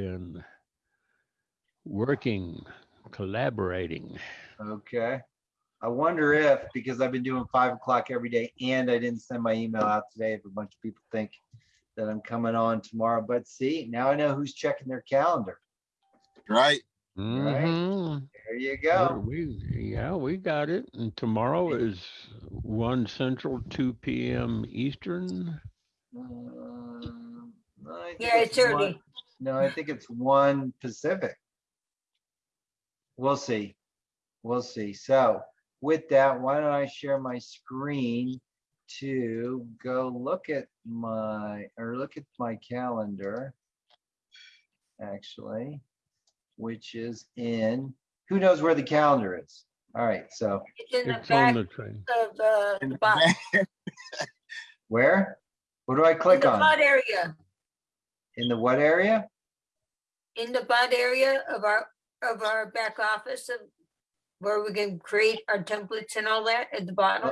been working, collaborating. Okay. I wonder if, because I've been doing five o'clock every day and I didn't send my email out today, if a bunch of people think that I'm coming on tomorrow, but see, now I know who's checking their calendar. Right? Mhm. There you Yeah, go. We, yeah, we got it. And tomorrow is one central, two PM Eastern. Um, Yeah, it's one- early. No, I think it's one Pacific. We'll see. We'll see. So with that, why don't I share my screen to go look at my, or look at my calendar. Actually, which is in, who knows where the calendar is? All right, so It's in the It's on back the train. of uh, the the bot, where? What do I in click the on? bot area, In the what area? in the bot area of our, of our back office of where we can create our templates and all that at the bottom.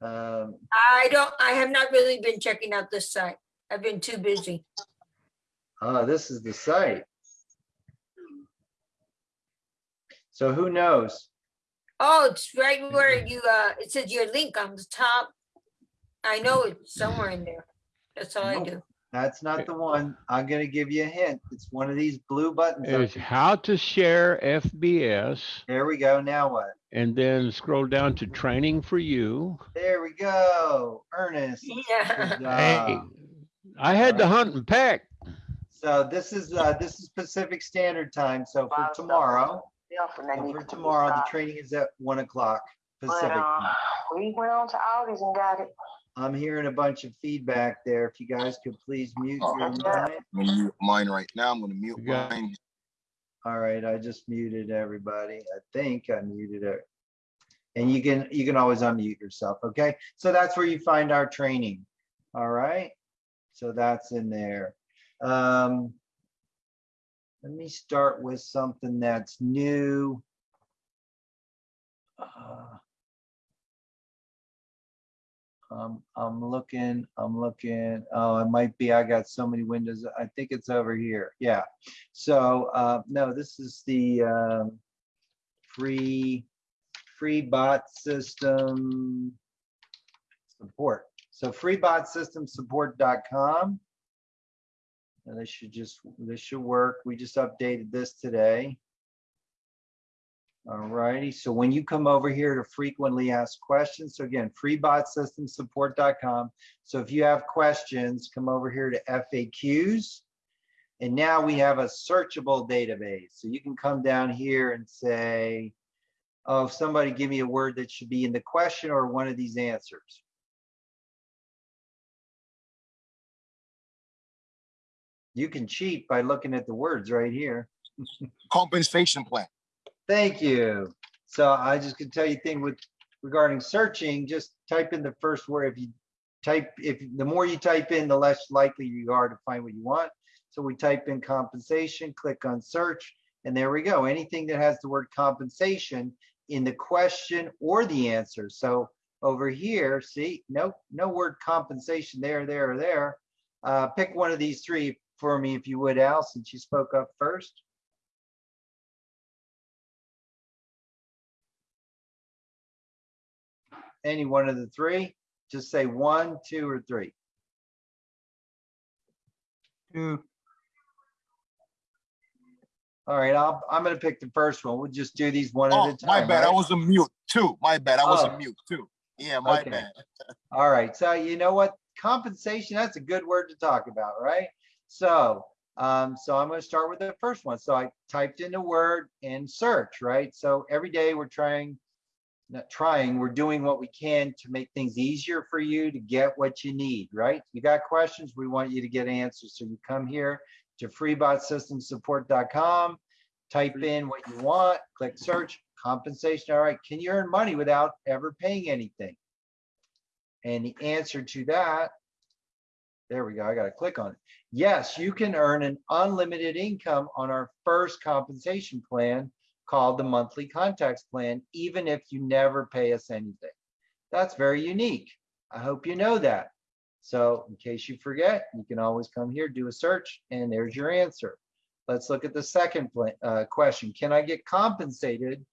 Um, I don't, I have not really been checking out this site. I've been too busy. oh, this is the site. So who knows? Oh, it's right where you, uh, it says your link on the top. I know it's somewhere in there. That's all I do. That's not the one. I'm gonna give you a hint. It's one of these blue buttons. It's how to share FBS There we go. Now what? and then scroll down to training for you. There we go. Ernest. Yeah. Hey. I had to hunt and peck. So this is, uh, this is Pacific Standard Time. So for tomorrow, so for tomorrow, the training is at one o'clock Pacific. time. We went on to Aldi's and got it. I'm hearing a bunch of feedback there. If you guys could please mute your Oh, mic. I'm gonna mute mine right now. I'm gonna mute You got- mine. All right, I just muted everybody. I think I muted it. And you can, you can always unmute yourself, okay? So that's where you find our training. All right? So that's in there. Um, let me start with something that's new. Uh, Um, I'm looking, I'm looking, oh, it might be, I got so many windows. I think it's over here. Yeah. So, uh, no, this is the, um, free, free bot system support. So freebotsystemsupport.com. And this should just, this should work. We just updated this today. All righty, so when you come over here to frequently asked questions, so again, freebotsystemsupport.com. So if you have questions, come over here to FAQs. And now we have a searchable database. So you can come down here and say, oh, somebody give me a word that should be in the question or one of these answers. You can cheat by looking at the words right here. Compensation plan. Thank you. So I just can tell you thing with regarding searching, just type in the first word. If you type, if the more you type in, the less likely you are to find what you want. So we type in compensation, click on search, and there we go. Anything that has the word compensation in the question or the answer. So over here, see, no, no word compensation there, there, or there. Uh, pick one of these three for me, if you would, Al, since you spoke up first. Any one of the three, just say one, two, or three. Two. All right, I'll, I'm gonna pick the first one. We'll just do these one at Oh, a time. my bad. I was a mute too. My bad. I was Oh. a mute too. Yeah, my Okay. bad. All right, so you know what? Compensation, that's a good word to talk about, right? So, um, so I'm gonna start with the first one. So I typed in the word and search, right? So every day we're trying, not trying, we're doing what we can to make things easier for you to get what you need, right? You got questions, we want you to get answers. So you come here to freebotsystemsupport.com, type in what you want, click search, compensation. All right, can you earn money without ever paying anything? And the answer to that, there we go, I gotta click on it. Yes, you can earn an unlimited income on our first compensation plan called the monthly contacts plan, even if you never pay us anything. That's very unique. I hope you know that. So in case you forget, you can always come here, do a search, and there's your answer. Let's look at the second uh, question. Can I get compensated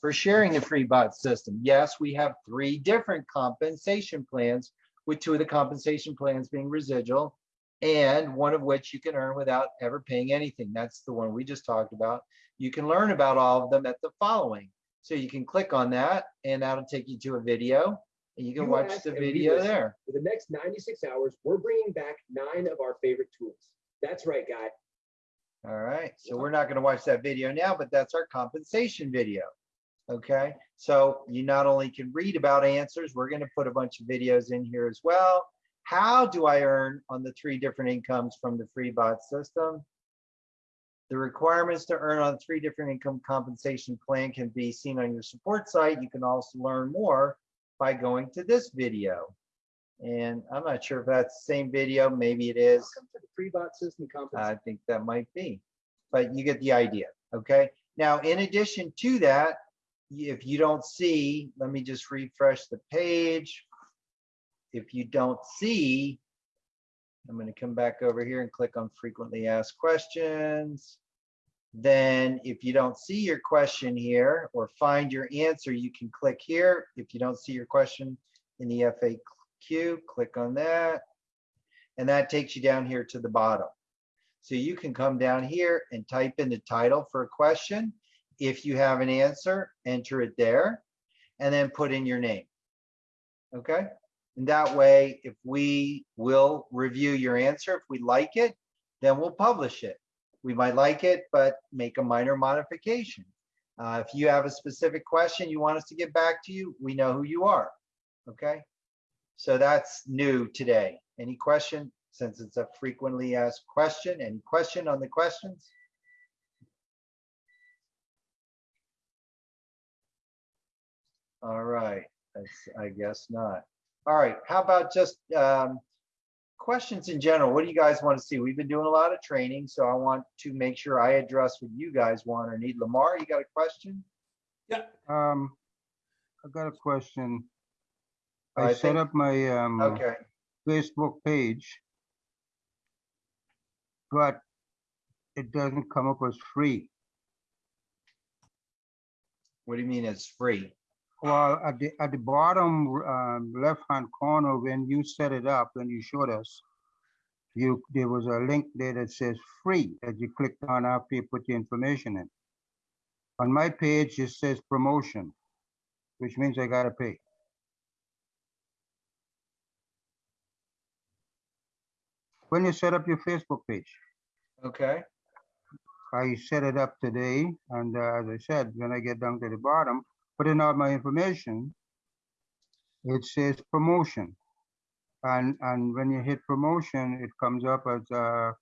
for sharing the free bot system? Yes, we have three different compensation plans, with two of the compensation plans being residual, and one of which you can earn without ever paying anything. That's the one we just talked about. You can learn about all of them at the following. So you can click on that, and that'll take you to a video, and you can You watch the video there. For the next 96 hours, we're bringing back nine of our favorite tools. That's right, guy. All right, so we're not gonna watch that video now, but that's our compensation video. Okay, so you not only can read about answers, we're gonna put a bunch of videos in here as well. How do I earn on the three different incomes from the free bot system? The requirements to earn on three different income compensation plan can be seen on your support site. You can also learn more by going to this video. And I'm not sure if that's the same video, maybe it is. Welcome to the free bot system compensation. I think that might be, but you get the idea, okay? Now, in addition to that, if you don't see, let me just refresh the page. If you don't see, I'm gonna come back over here and click on frequently asked questions. Then if you don't see your question here or find your answer, you can click here. If you don't see your question in the FAQ, click on that. And that takes you down here to the bottom. So you can come down here and type in the title for a question. If you have an answer, enter it there and then put in your name. Okay? And that way, if we will review your answer, if we like it, then we'll publish it. We might like it, but make a minor modification. Uh, if you have a specific question you want us to get back to you, we know who you are. Okay? So that's new today. Any question? Since it's a frequently asked question, any question on the questions? All right, that's, I guess not. All right, how about just um, questions in general? What do you guys want to see? We've been doing a lot of training, so I want to make sure I address what you guys want or need. Lamar, you got a question? Yeah. Um, I got a question. I I set think- up my, um, Okay, Facebook page. But it doesn't come up as free. what do you mean it's free? Well, at the, at the bottom, um, left-hand corner, when you set it up, when you showed us, you, there was a link there that says free that you clicked on after you put your information in. On my page, it says promotion, which means I gotta pay. When you set up your Facebook page, Okay, I set it up today, and uh, as I said, when I get down to the bottom, put in all my information, it says promotion. And, and when you hit promotion, it comes up as, uh,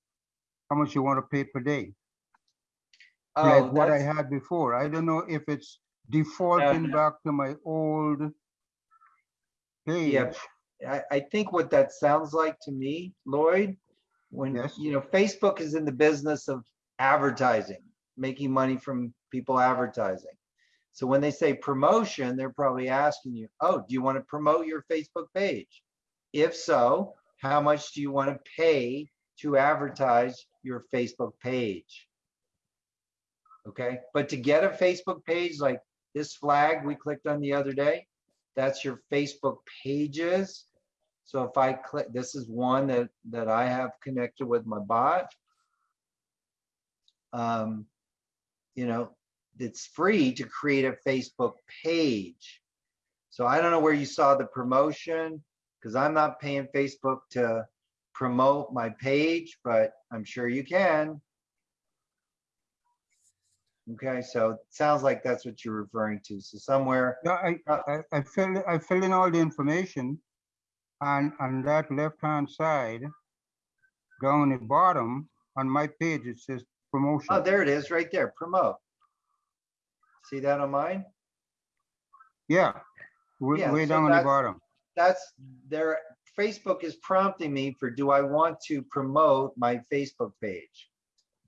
how much you want to pay per day, oh, like what I that's, had before. I don't know if it's defaulting back to my old page. Yep. I, I think what that sounds like to me, Lloyd, when, Yes. you know, Facebook is in the business of advertising, making money from people advertising. So when they say promotion, they're probably asking you, oh, do you want to promote your Facebook page? If so, how much do you want to pay to advertise your Facebook page? Okay, but to get a Facebook page like this flag we clicked on the other day, that's your Facebook pages. So if I click, this is one that, that I have connected with my bot. Um, you know, it's free to create a Facebook page. So I don't know where you saw the promotion, because I'm not paying Facebook to promote my page, but I'm sure you can. Okay, so it sounds like that's what you're referring to. So somewhere, Yeah, I, Uh, I, I filled, I filled in all the information. And on that left-hand side, down the bottom, on my page, it says promotion. oh, there it is, right there, promote. See that on mine? Yeah, way, Yeah, way so down on the that's- bottom. that's there, Facebook is prompting me for, do I want to promote my Facebook page?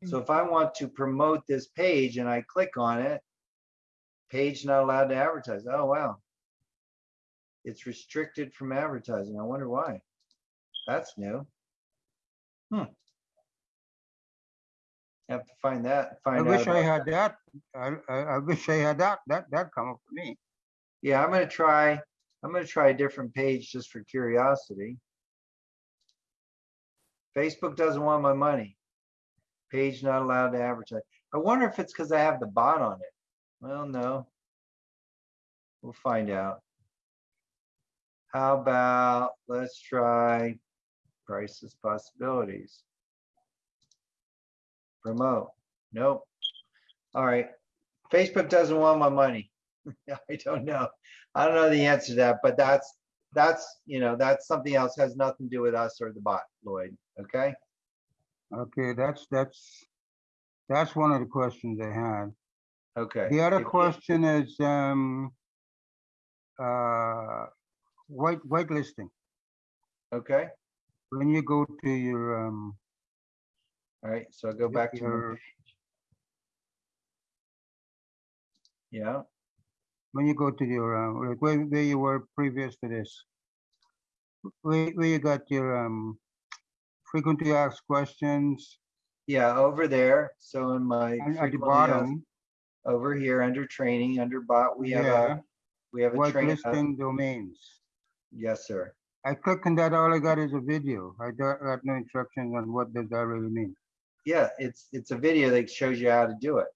So if I want to promote this page and I click on it, page not allowed to advertise. Oh, wow. It's restricted from advertising. I wonder why. That's new. Hmm. Have to find that, I find out. wish I about had that. I, I, I wish I had that, that, that come up for me. Yeah, I'm gonna try, I'm gonna try a different page just for curiosity. Facebook doesn't want my money. Page not allowed to advertise. I wonder if it's because I have the bot on it. Well, no. We'll find out. How about, let's try Priceless possibilities. Promote. Nope. All right. Facebook doesn't want my money. I don't know. I don't know the answer to that, but that's, that's, you know, that's something else has nothing to do with us or the bot, Lloyd, okay? Okay, that's, that's, that's one of the questions I had. Okay. The other If you- question is, um, uh, white, whitelisting. Okay, When you go to your, um, all right, so i go back to, my- yeah, when you go to your, uh, like where, where you were previous to this. Where, where you got your, um, frequently asked questions yeah, over there. So in my. at the frequently asked- bottom, Over here, under training, under bot, we have yeah, a, we have a train. uh, whitelisting domains. Yes, sir. I click on that, all I got is a video. I got no instructions on what does that really mean. Yeah, it's, it's a video that shows you how to do it.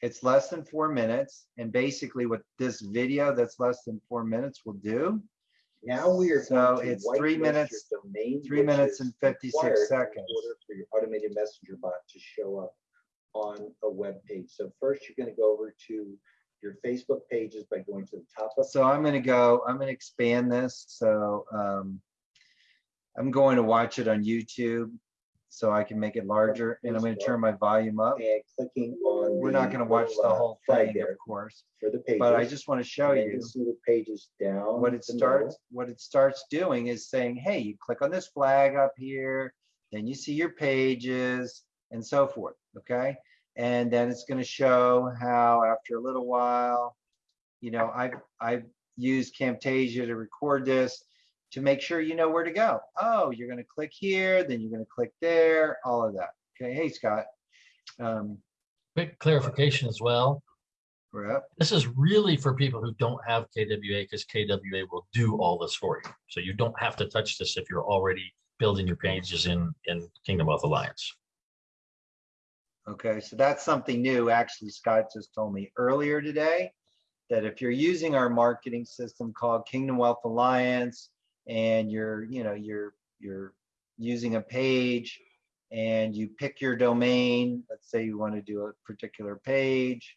It's less than four minutes, and basically what this video that's less than four minutes will do Now we are. So it's three minutes- domain, three minutes and 56 required in seconds. order For your automated messenger bot to show up on a web page. So first, you're gonna go over to your Facebook pages by going to the top of. So I'm gonna go, I'm gonna expand this, so, um, I'm going to watch it on YouTube, so I can make it larger, and I'm gonna turn my volume up. And clicking on. We're not gonna watch the whole thing, of course, For the pages. but I just wanna show and you. See the pages down. what it starts, what it starts doing is saying, hey, you click on this flag up here, then you see your pages and so forth, okay? And then it's gonna show how after a little while, you know, I've, I've used Camtasia to record this to make sure you know where to go. Oh, you're gonna click here, then you're gonna click there, all of that. Okay, hey, Scott. Um, Quick clarification as well. we're. This is really for people who don't have KWA because KWA will do all this for you. So you don't have to touch this if you're already building your pages in, in Kingdom Wealth Alliance. Okay, so that's something new. Actually, Scott just told me earlier today that if you're using our marketing system called Kingdom Wealth Alliance and you're, you know, you're, you're using a page and you pick your domain, let's say you want to do a particular page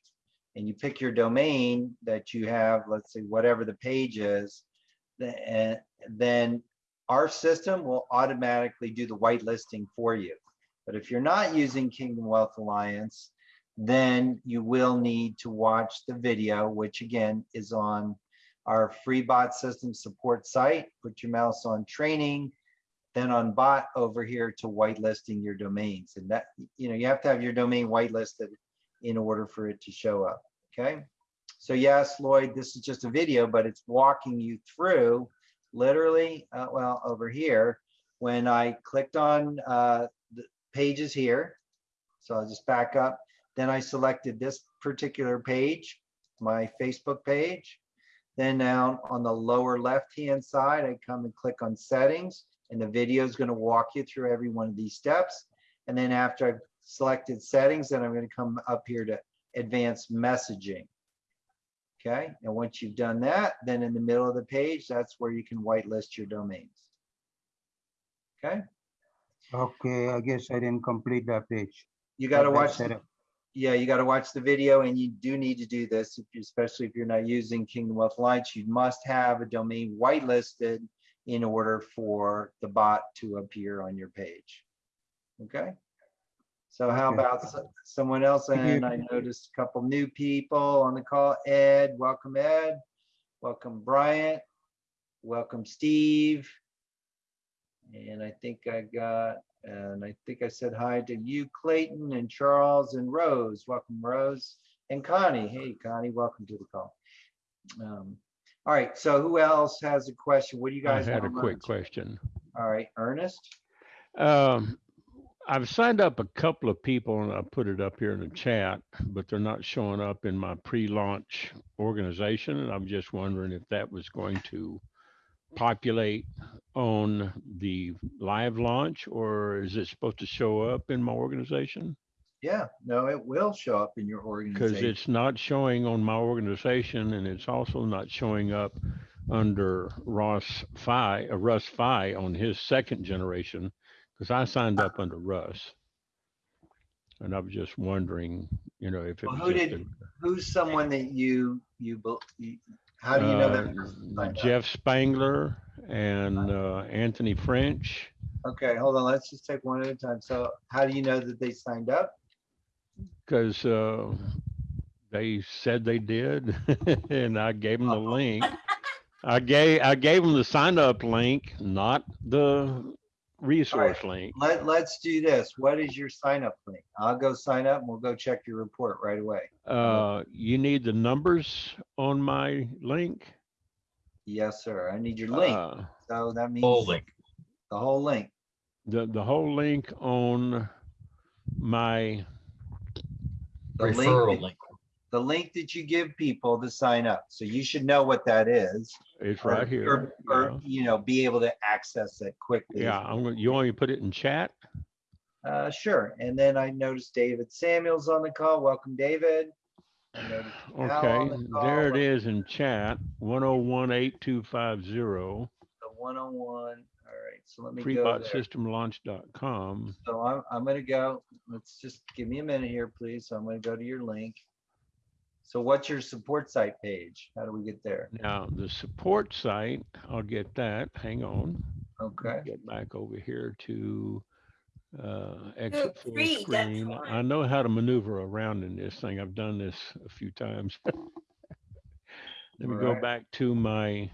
and you pick your domain that you have, let's say whatever the page is, then, eh, then our system will automatically do the whitelisting for you. But if you're not using Kingdom Wealth Alliance, then you will need to watch the video, which again is on our free bot system support site. Put your mouse on training, then on bot over here to whitelisting your domains. And that, you know, you have to have your domain whitelisted in order for it to show up. Okay. So yes, Lloyd, this is just a video, but it's walking you through literally, uh, well, over here, when I clicked on uh, the pages here. So I'll just back up. Then I selected this particular page, my Facebook page. Then down on the lower left-hand side, I come and click on settings and the video is going to walk you through every one of these steps. And then after I've selected settings, then I'm going to come up here to advanced messaging. Okay, and once you've done that, then in the middle of the page, that's where you can whitelist your domains. Okay, Okay, I guess I didn't complete that page. you got to watch, the-. Yeah, you got to watch the video and you do need to do this, if you- especially if you're not using Kingdom Wealth Alliance, you must have a domain whitelisted in order for the bot to appear on your page. Okay? So how Okay. about someone else? And I noticed a couple new people on the call. Ed, welcome Ed. Welcome Bryant. Welcome Steve. And I think I got, and I think I said hi to you, Clayton and Charles and Rose. Welcome Rose and Connie. Hey Connie, welcome to the call. Um, All right, so who else has a question? What do you guys I had a quick question. All right, Ernest? Um, I've signed up a couple of people and I put it up here in the chat, but they're not showing up in my pre-launch organization. And I'm just wondering if that was going to populate on the live launch or is it supposed to show up in my organization? Yeah, no, it will show up in your organization. Because it's not showing on my organization and it's also not showing up under Ross Fi, uh, Russ Fi on his second generation, because I signed up under Russ. And I was just wondering, you know, if it Well, who did- a- Who's someone that you, you, you- how do you know that? uh, person? Jeff Spangler and uh, Anthony French, Okay, hold on, let's just take one at a time. So how do you know that they signed up? because uh, they said they did, and I gave them the link. I gave I gave them the sign up link, not the resource link. Let, let's do this. What is your sign up link? I'll go sign up and we'll go check your report right away. Uh, you need the numbers on my link. Yes, sir. I need your link. Uh, So that means. Full link. The whole link. the the whole link on my The Referral that- link. The link that you give people to sign up. So you should know what that is. it's or- right here. Or, or, yeah. you know, be able to access it quickly. Yeah, I'm gonna, you want me to put it in chat? Uh, sure. And then I noticed David Samuels on the call. Welcome, David. I noticed Al Okay, the there it is in chat, one oh one eight two five zero, The one-on-one. All right, so let me freebotsystemlaunch.com. So I'm, I'm gonna go, let's just give me a minute here, please. So I'm gonna go to your link. So what's your support site page? How do we get there? Now, the support site, I'll get that, hang on. Okay, Get back over here to uh, exit full free, screen. I know how to maneuver around in this thing. I've done this a few times. Let me go back to my,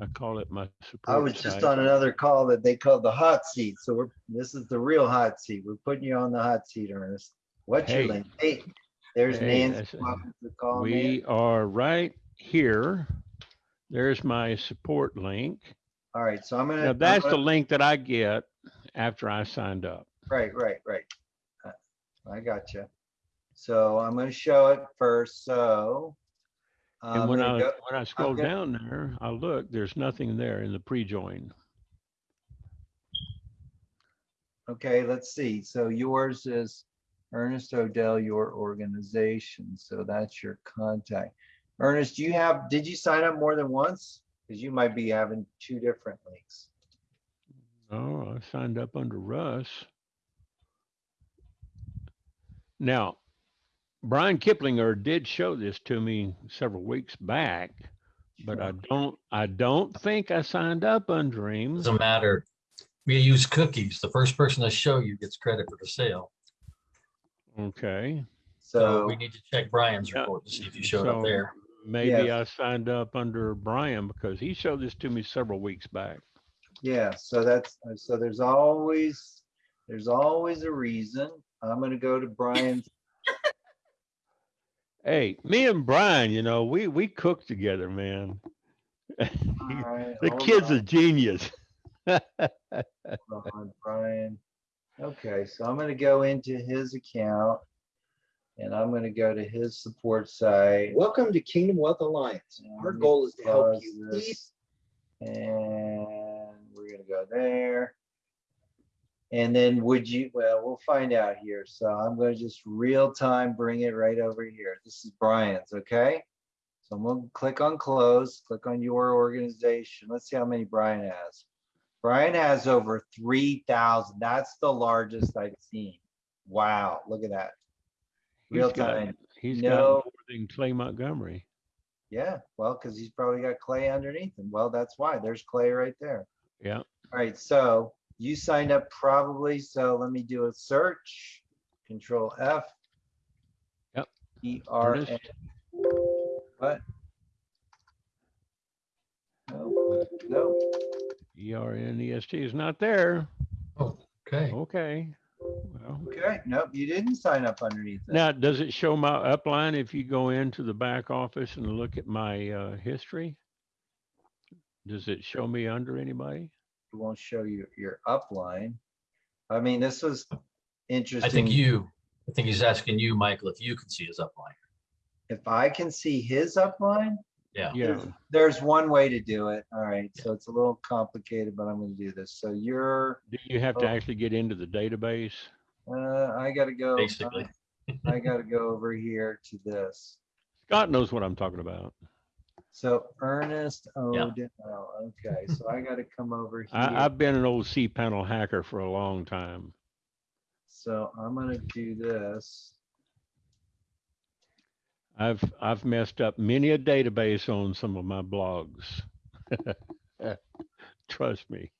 I call it my support I was just on another call that they called the hot seat. So we're, this is the real hot seat. We're putting you on the hot seat, Ernest. What's your Hey. link? Hey, there's Hey, Nancy. that's- Welcome to the call, Nancy. We are right here. There's my support link. All right, so I'm gonna. Now, that's the gonna- link that I get after I signed up. Right, right, right. Uh, I got you. So I'm gonna show it first, so. And I'm when I, go- when I scroll gonna- down there, I look, there's nothing there in the pre-join. Okay, let's see. So yours is Ernest Odell, your organization. So that's your contact. Ernest, do you have, did you sign up more than once? Because you might be having two different links. Oh, I signed up under Russ. Now, Brian Kiplinger did show this to me several weeks back, but I don't, I don't think I signed up under him. Doesn't matter. We use cookies. The first person to show you gets credit for the sale. Okay. So So, we need to check Brian's Yeah, report to see if you showed up there. Maybe Yes. I signed up under Brian because he showed this to me several weeks back. yeah, so that's, uh, so there's always, there's always a reason. I'm gonna go to Brian's. Hey, me and Brian, you know, we, we cook together, man. All right, The hold kid's a genius. hold on, Brian. Okay, so I'm gonna go into his account. And I'm gonna go to his support site. Welcome to Kingdom Wealth Alliance. Our goal is to help you this, And we're gonna go there. And then would you, well, we'll find out here. So I'm gonna just real time bring it right over here. This is Brian's, okay? So I'm gonna click on close, click on your organization. Let's see how many Brian has. Brian has over three thousand. That's the largest I've seen. Wow, look at that. He's Real got- time. He's got No. more than Clay Montgomery. Yeah, well, because he's probably got clay underneath him. Well, that's why. There's clay right there. Yeah. All right, so you signed up probably, so let me do a search. Control F. Yep. E R N. What? No, no. E R N E S T is not there. Oh, Okay. Okay. Well, Okay, nope, you didn't sign up underneath it. now, does it show my upline if you go into the back office and look at my uh, history? Does it show me under anybody? It won't show you your upline. I mean, this was interesting. I think you, I think he's asking you, Michael, if you can see his upline. If I can see his upline, Yeah. Yeah, there's one way to do it. All right, so it's a little complicated, but I'm gonna do this. So you're, do you have to Oh. actually get into the database? uh, I gotta go. Basically. I gotta go over here to this. Scott knows what I'm talking about. So Ernest Yeah. Odell, okay, so I gotta come over here. I, I've been an old C panel hacker for a long time. So I'm gonna do this. I've, I've messed up many a database on some of my blogs. Trust me.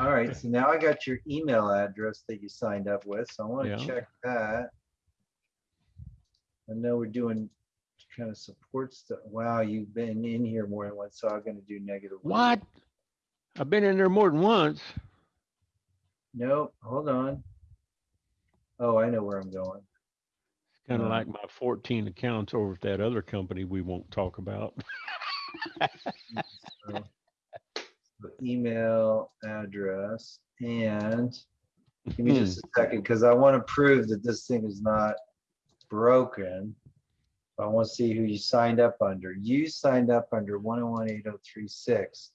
All right, so now I got your email address that you signed up with, so I wanna Yeah. check that. I know we're doing kind of support stuff. Wow, you've been in here more than once, so I'm gonna do negative. one. What? I've been in there more than once. Nope, hold on. Oh, I know where I'm going. Kind of like my 14 accounts over at that other company we won't talk about. So, so Email address and give me hmm. just a second, because I want to prove that this thing is not broken. I want to see who you signed up under. You signed up under one oh one eight oh three six.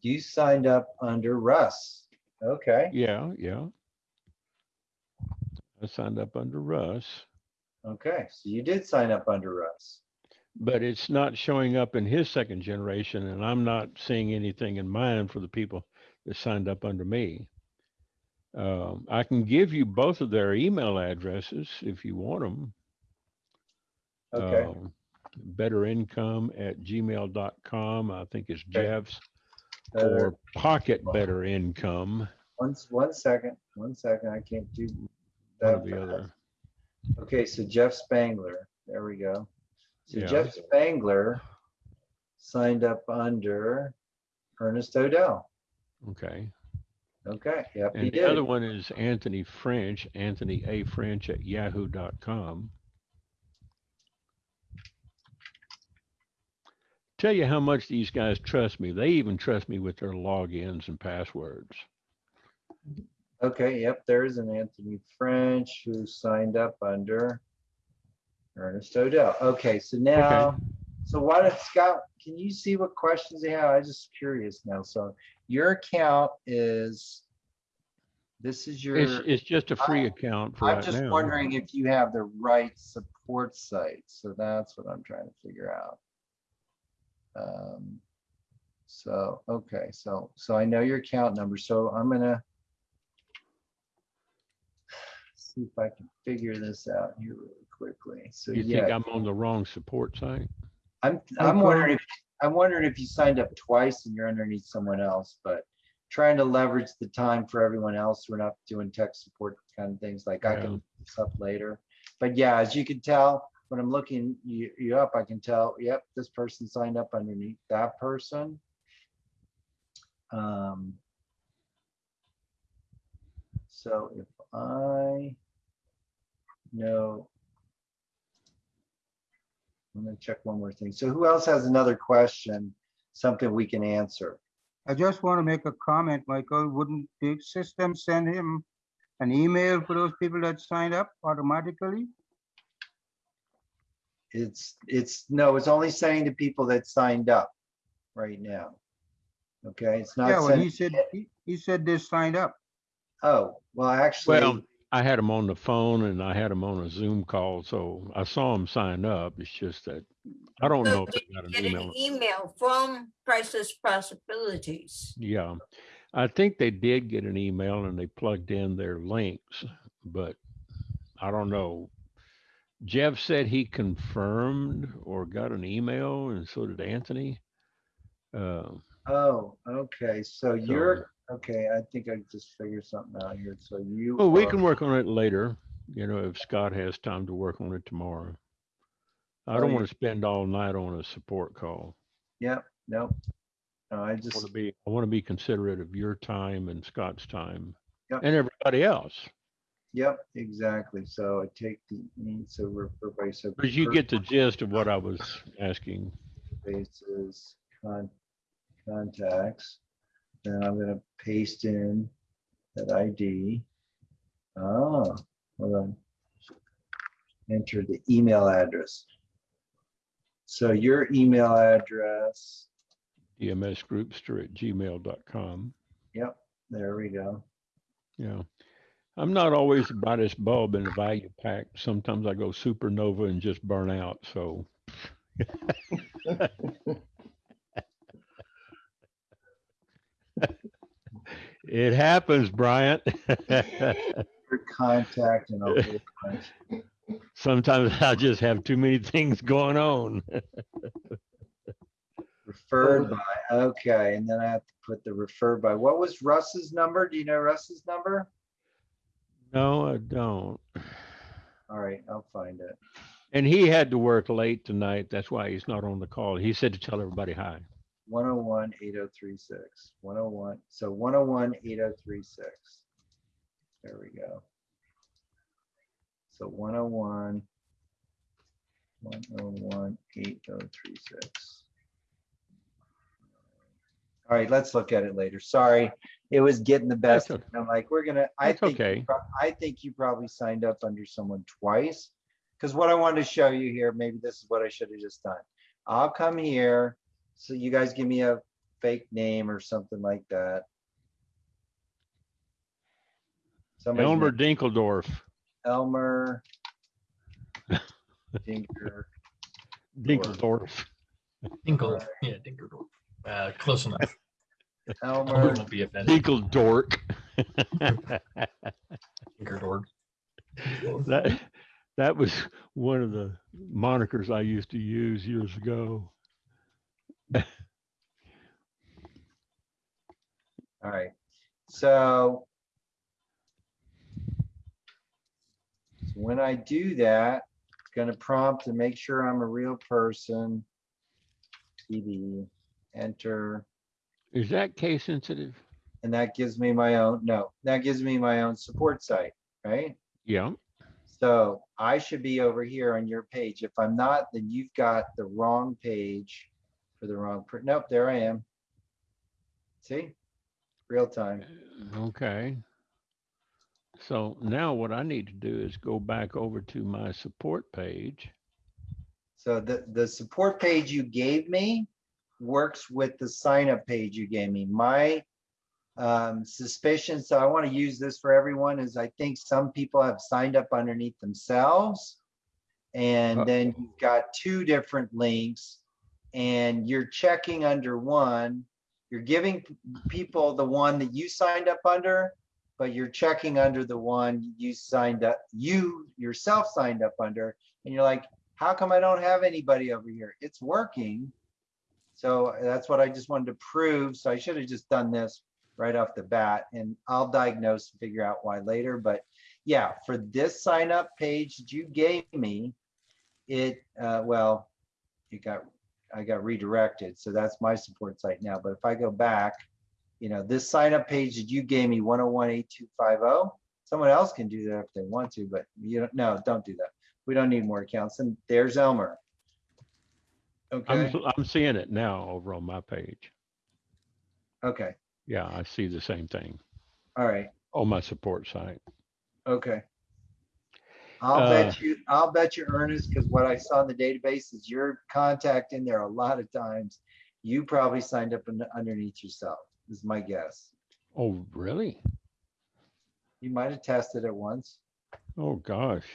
You signed up under Russ. Okay, Yeah, yeah. I signed up under Russ, okay, so you did sign up under Russ. but it's not showing up in his second generation and I'm not seeing anything in mine for the people that signed up under me. Um, I can give you both of their email addresses if you want them. Okay, um, better income at gmail.com. I think it's Jeff's or pocket better income, one, one second, one second, I can't do one that. or the other. Okay, so Jeff Spangler, there we go. So Yeah. Jeff Spangler signed up under Ernest Odell. Okay. Okay, yep, he And the other one is Anthony French, Anthony A. French at yahoo.com. Tell you how much these guys trust me. They even trust me with their logins and passwords. Okay, yep, there's an Anthony French who signed up under Ernest Odell. Okay, so now, so why don't Scott, can you see what questions they have? I'm just curious now. So your account is, this is your. It's, it's just a free I- account for I'm right just now. wondering if you have the right support site, so that's what I'm trying to figure out. Um, So, okay, so, so I know your account number, so I'm gonna see if I can figure this out here really quickly. So, You think yeah, I'm on the wrong support site? I'm, I'm wondering, if I'm wondering if you signed up twice and you're underneath someone else, but trying to leverage the time for everyone else. We're not doing tech support kind of things like I Yeah. can look this up later. But yeah, as you can tell, when I'm looking you, you up, I can tell, yep, this person signed up underneath that person. Um, so if I know I'm gonna check one more thing. So who else has another question? Something we can answer? I just want to make a comment, Michael. Wouldn't the system send him an email for those people that signed up automatically? It's, it's, no, it's only saying to people that signed up right now. Okay, it's not. Yeah, not well, he said, he, he said they signed up. oh, well, I actually, Well, I had them on the phone and I had them on a Zoom call, so I saw them sign up. It's just that I don't know if they got an Get email. an email from Priceless Possibilities. Yeah, I think they did get an email and they plugged in their links, but I don't know. Jeff said he confirmed or got an email and so did Anthony. Uh, oh, okay, so you're, okay, I think I just figured something out here. So you. well, we are- can work on it later, you know, if Scott has time to work on it tomorrow. I Oh, don't you- want to spend all night on a support call. Yep, nope. No, I I just. want to be, I want to be considerate of your time and Scott's time Yep. and everybody else. Yep, exactly. So I take the, so we're, everybody, so. Because you get the gist of what I was asking. Bases, con, contacts. Then I'm gonna paste in that ID. Oh, ah, hold on. Enter the email address. So your email address, dmsgroupster at gmail.com. yep, there we go. Yeah. I'm not always the brightest bulb in the value pack. Sometimes I go supernova and just burn out. So it happens, Bryant. Contact and Sometimes I just have too many things going on. referred by, okay, and then I have to put the referred by. What was Russ's number? Do you know Russ's number? No, I don't. All right, I'll find it. And he had to work late tonight. That's why he's not on the call. He said to tell everybody hi. 101 8036. 101, so 101 8036. There we go. So 101 101 8036. All right, let's look at it later. Sorry, it was getting the best. That's I'm like, we're gonna, I That's think, okay. I think you probably signed up under someone twice. Because what I wanted to show you here, maybe this is what I should have just done. I'll come here, so you guys give me a fake name or something like that. Somebody's Elmer name- Dinkeldorf. Elmer. Dinker, Dinkeldorf. Dinkle, yeah, Dinkerdorf. Uh, close enough. Elmer, Elmer won't be offended. Dinkeldork. Dinkerdorf. That, that was one of the monikers I used to use years ago. all right, so. When I do that, it's gonna prompt to make sure I'm a real person. PD, enter, Is that case sensitive? and that gives me my own, no, that gives me my own support site, right? Yeah. So I should be over here on your page. If I'm not, then you've got the wrong page for the wrong, nope, there I am. See? Real time. Okay. So now what I need to do is go back over to my support page. So the, the support page you gave me works with the sign up page you gave me. My um, suspicion, so I want to use this for everyone, is I think some people have signed up underneath themselves. And Uh- then you've got two different links and you're checking under one. You're giving people the one that you signed up under, but you're checking under the one you signed up, you yourself signed up under. And you're like, how come I don't have anybody over here? It's working. So that's what I just wanted to prove. So I should have just done this right off the bat and I'll diagnose and figure out why later. But yeah, for this sign up page that you gave me, it, uh, well, it got, I got redirected. So that's my support site now. But if I go back, you know, this sign up page that you gave me, 1018250, someone else can do that if they want to, but you don't, no, don't do that. We don't need more accounts. And there's Elmer. I'm, Okay, I'm seeing it now over on my page. okay, Yeah, I see the same thing all right, on my support site. okay. I'll Uh, bet you, I'll bet you Ernest, because what I saw in the database is your contact in there a lot of times. You probably signed up un- underneath yourself, is my guess. Oh, really? You might have tested it once. Oh, gosh.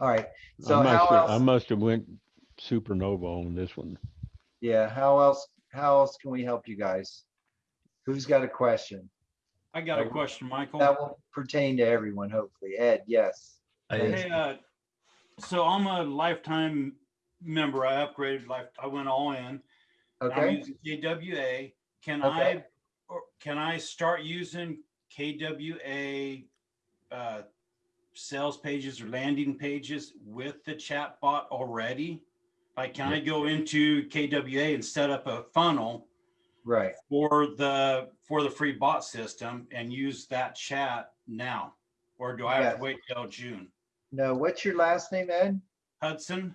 All right, I so must how have, I must have went supernova on this one. yeah, how else, how else can we help you guys? Who's got a question? I got a question, Michael. That will pertain to everyone, hopefully. Ed, yes. Hey, uh, so I'm a lifetime member. I upgraded life, I went all in. I'm Okay, using KWA. Can Okay. I, or can I start using KWA uh, sales pages or landing pages with the chat bot already? Like, can I go into KWA and set up a funnel right. for the, for the free bot system and use that chat now? Or do I have Yes. to wait till June? No, what's your last name, Ed? Hudson?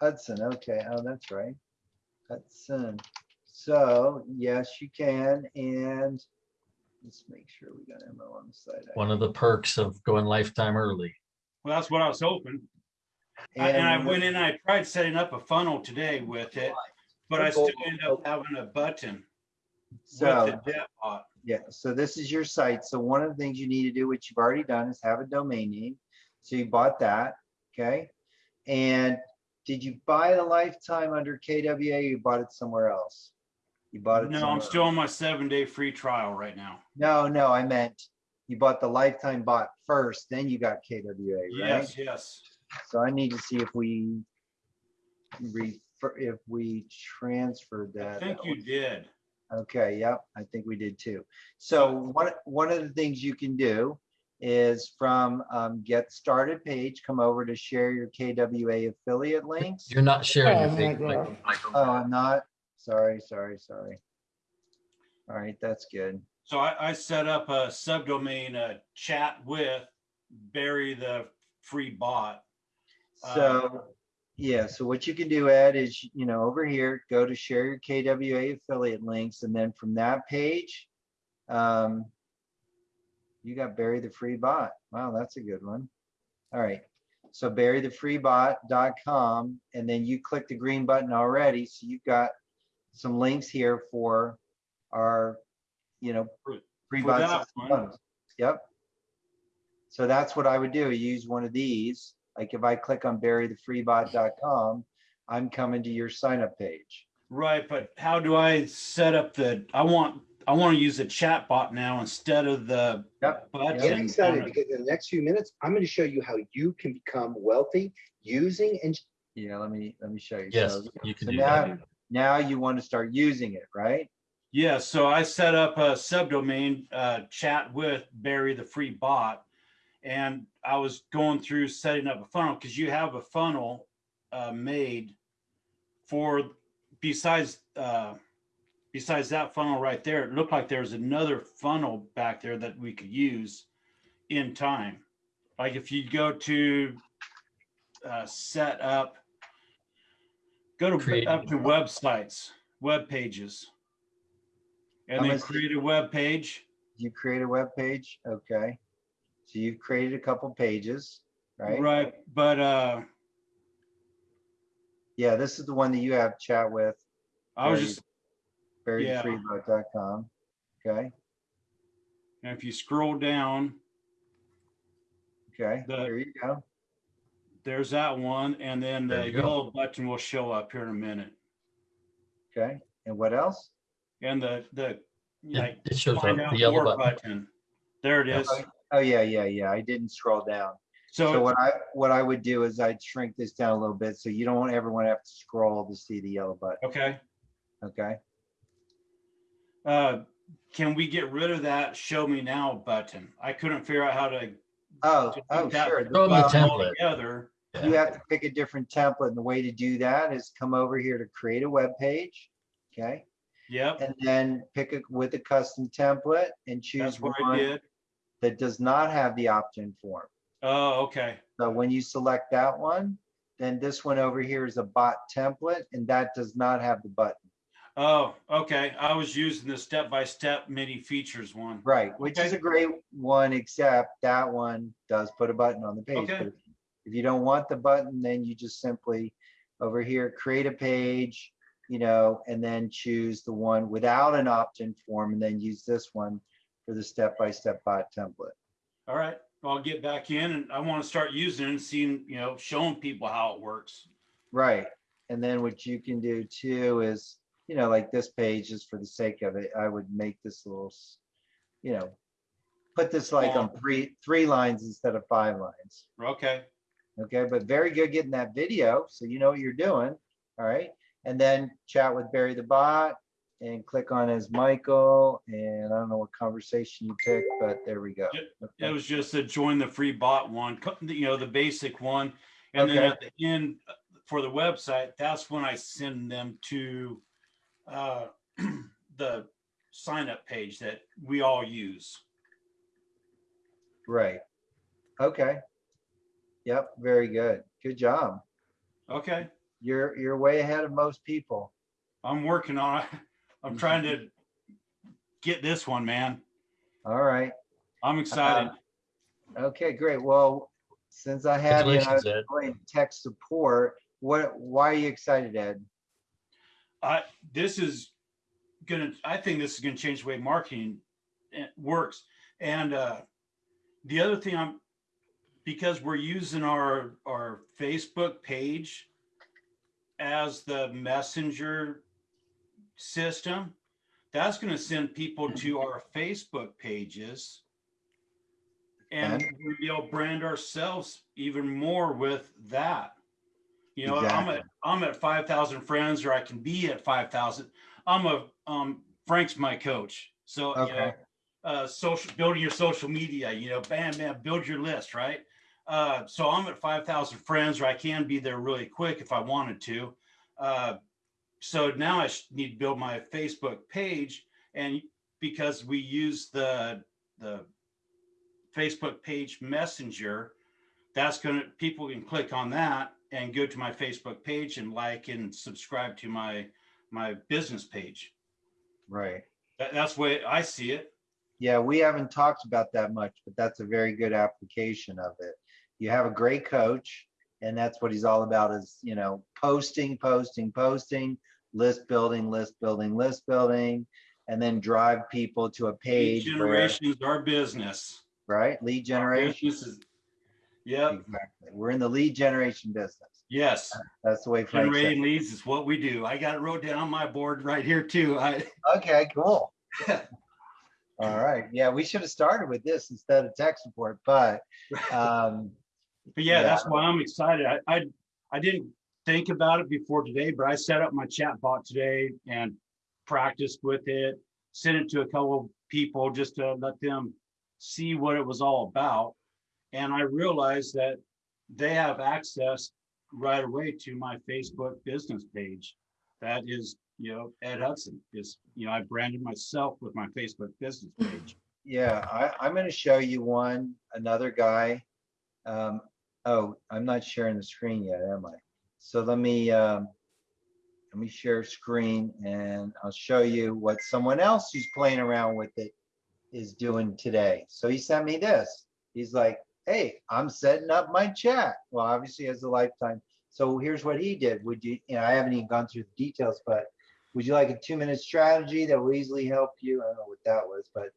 Hudson, okay, oh, that's right. Hudson. So yes, you can. And let's make sure we got ammo on the side. One of the perks of going lifetime early. Well, that's what I was hoping. I- And I went in, I tried setting up a funnel today with it, but I still end up having a button So. the. Yeah, so this is your site. So one of the things you need to do, which you've already done, is have a domain name. So you bought that, okay? And did you buy the lifetime under KWA? or You bought it somewhere else? You bought it? No, I'm still on my seven day free trial right now. No, no, I meant you bought the lifetime bot first, then you got KWA, right? Yes, yes. So I need to see if we refer, if we transferred that. I think you did. Okay, yep, I think we did too. So one, one of the things you can do is from um, get started page, come over to share your KWA affiliate links. You're not sharing your Oh, page, my Michael. Oh, I'm not, sorry, sorry, sorry. All right, that's good. So I, I set up a subdomain, uh, chat with Barry the free bot. So, yeah, so what you can do, Ed, is, you know, over here, go to share your KWA affiliate links, and then from that page, um, you got Barry the free bot. Wow, that's a good one. All right, so barrythefreebot.com, and then you click the green button already, so you've got some links here for our, you know, free bot that system one. bundles. Yep. So that's what I would do, use one of these. Like if I click on barrythefreebot.com, I'm coming to your sign up page. Right, but how do I set up the, I want, I want to use the chat bot now instead of the Yep. button. Get excited because in the next few minutes, I'm going to show you how you can become wealthy using and Yeah, let me, let me show you. Yes, So- you can so do now- that. Now you want to start using it, right? Yeah, so I set up a subdomain, uh, chat with Barry the free bot. And I was going through setting up a funnel because you have a funnel, uh, made for besides, uh, besides that funnel right there, it looked like there was another funnel back there that we could use in time. Like if you go to, uh, set up, go to, Create- up to websites, web pages. And I'm then create a web page. You create a web page, okay? So you've created a couple pages, right? Right, but, uh, Yeah, this is the one that you have chat with, I was Barry- just, yeah. Okay, and if you scroll down, okay, The- there you go. there's that one, and then There the you go. yellow button will show up here in a minute. Okay, and what else? And the, the, like, It it shows up, find out the yellow button. button. There it is. Oh, yeah, yeah, yeah, I didn't scroll down. So So, what I, what I would do is I'd shrink this down a little bit, so you don't ever want to have to scroll to see the yellow button, okay, okay? Uh, can we get rid of that show me now button? I couldn't figure out how to. Oh, to oh, that sure. Throw 'em the button template. Together, You have to pick a different template, and the way to do that is come over here to create a web page, okay? yep, And then pick it with a custom template and that's choose what I one did. that does not have the opt-in form. Oh, okay, So when you select that one, then this one over here is a bot template, and that does not have the button. Oh, okay, I was using the step-by-step mini features one. Right, which is a great one, except that one does put a button on the page. Okay. but If you don't want the button, then you just simply over here, create a page, you know, and then choose the one without an opt-in form, and then use this one for the step-by-step bot template. All right, I'll get back in and I want to start using it and seeing, you know, showing people how it works. Right, and then what you can do too is, you know, like this page, just for the sake of it, I would make this little, you know, put this like on three, three lines instead of five lines. Okay, Okay, but very good getting that video, so you know what you're doing, all right? And then chat with Barry the bot and click on as Michael, and I don't know what conversation you picked, but there we go. it Okay. was just a join the free bot one, you know, the basic one. And then at the end uh, for the website, that's when I send them to uh, the sign up page that we all use. Right, okay. Yep, very good, good job. Okay, You're, you're way ahead of most people. I'm working on it. I'm trying to get this one, man. All right. I'm excited. Okay, great. Well, since I had you, and I was Congratulations, Ed. tech support, what, why are you excited, Ed? I, this is gonna, I think this is gonna change the way marketing eh, works. And, uh, the other thing I'm, because we're using our, our Facebook page as the messenger system, that's gonna send people to our Facebook pages. And we'll to brand ourselves even more with that. You know, I'm at, I'm at five thousand friends, or I can be at five thousand. I'm a, um, Frank's my coach, so, you know, Okay. uh, social, building your social media, you know, bam, bam, build your list, right? Uh, so I'm at five thousand friends, or I can be there really quick if I wanted to. Uh, so now I need to build my Facebook page, and because we use the, the Facebook page messenger, that's gonna, people can click on that and go to my Facebook page and like and subscribe to my, my business page. Right. That, that's the way I see it. Yeah, we haven't talked about that much, but that's a very good application of it. You have a great coach and that's what he's all about is, you know, posting, posting, posting, list building, list building, list building, and then drive people to a page where, generation is our business. right? Lead generation. business is- Yep, Exactly. We're in the lead generation business. yes, That's the way Frank generating leads is what we do. I got it wrote down on my board right here too. I, Okay, cool. All right. Yeah, we should have started with this instead of tech support, but, um, But yeah, Yeah. that's why I'm excited. I, I, I didn't think about it before today, but I set up my chat bot today and practiced with it, sent it to a couple of people just to let them see what it was all about. And I realized that they have access right away to my Facebook business page. That is, you know, Ed Hudson is, you know, I branded myself with my Facebook business page. Yeah, I, I'm gonna show you one, another guy. Um, oh, I'm not sharing the screen yet, am I? So let me, um, let me share screen and I'll show you what someone else who's playing around with it is doing today. So he sent me this. He's like, hey, I'm setting up my chat. Well, obviously has a lifetime. So here's what he did. Would you, you know, I haven't even gone through the details, but would you like a two minute strategy that will easily help you? I don't know what that was, but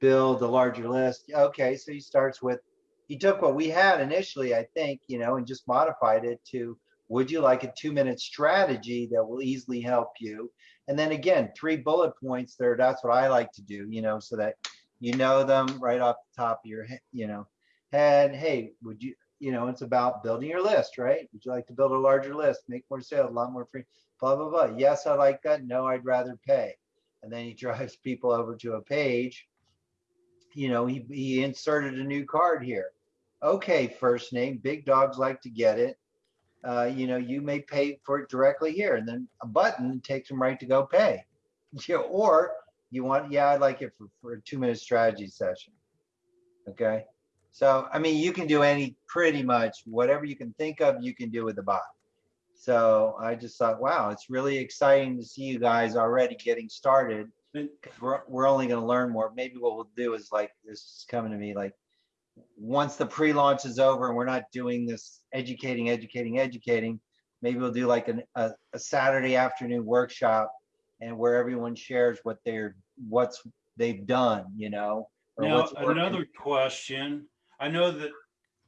build a larger list. Okay, so he starts with, he took what we had initially, I think, you know, and just modified it to, would you like a two minute strategy that will easily help you? And then again, three bullet points there. That's what I like to do, you know, so that you know them right off the top of your head, you know, head. Hey, would you, you know, it's about building your list, right? Would you like to build a larger list, make more sales, a lot more free, blah, blah, blah. Yes, I like that. No, I'd rather pay. And then he drives people over to a page you know, he, he inserted a new card here. Okay, first name, big dogs like to get it. Uh, you know, you may pay for it directly here and then a button takes them right to go pay. Yeah, or you want, yeah, I'd like it for, for a two minute strategy session. Okay. So, I mean, you can do any, pretty much whatever you can think of, you can do with the bot. So I just thought, wow, it's really exciting to see you guys already getting started. 'cause we're, we're only gonna learn more. Maybe what we'll do is like, this is coming to me like, once the pre-launch is over and we're not doing this educating, educating, educating, maybe we'll do like an, a, a Saturday afternoon workshop and where everyone shares what they're, what's they've done, you know? Now, another question, I know that,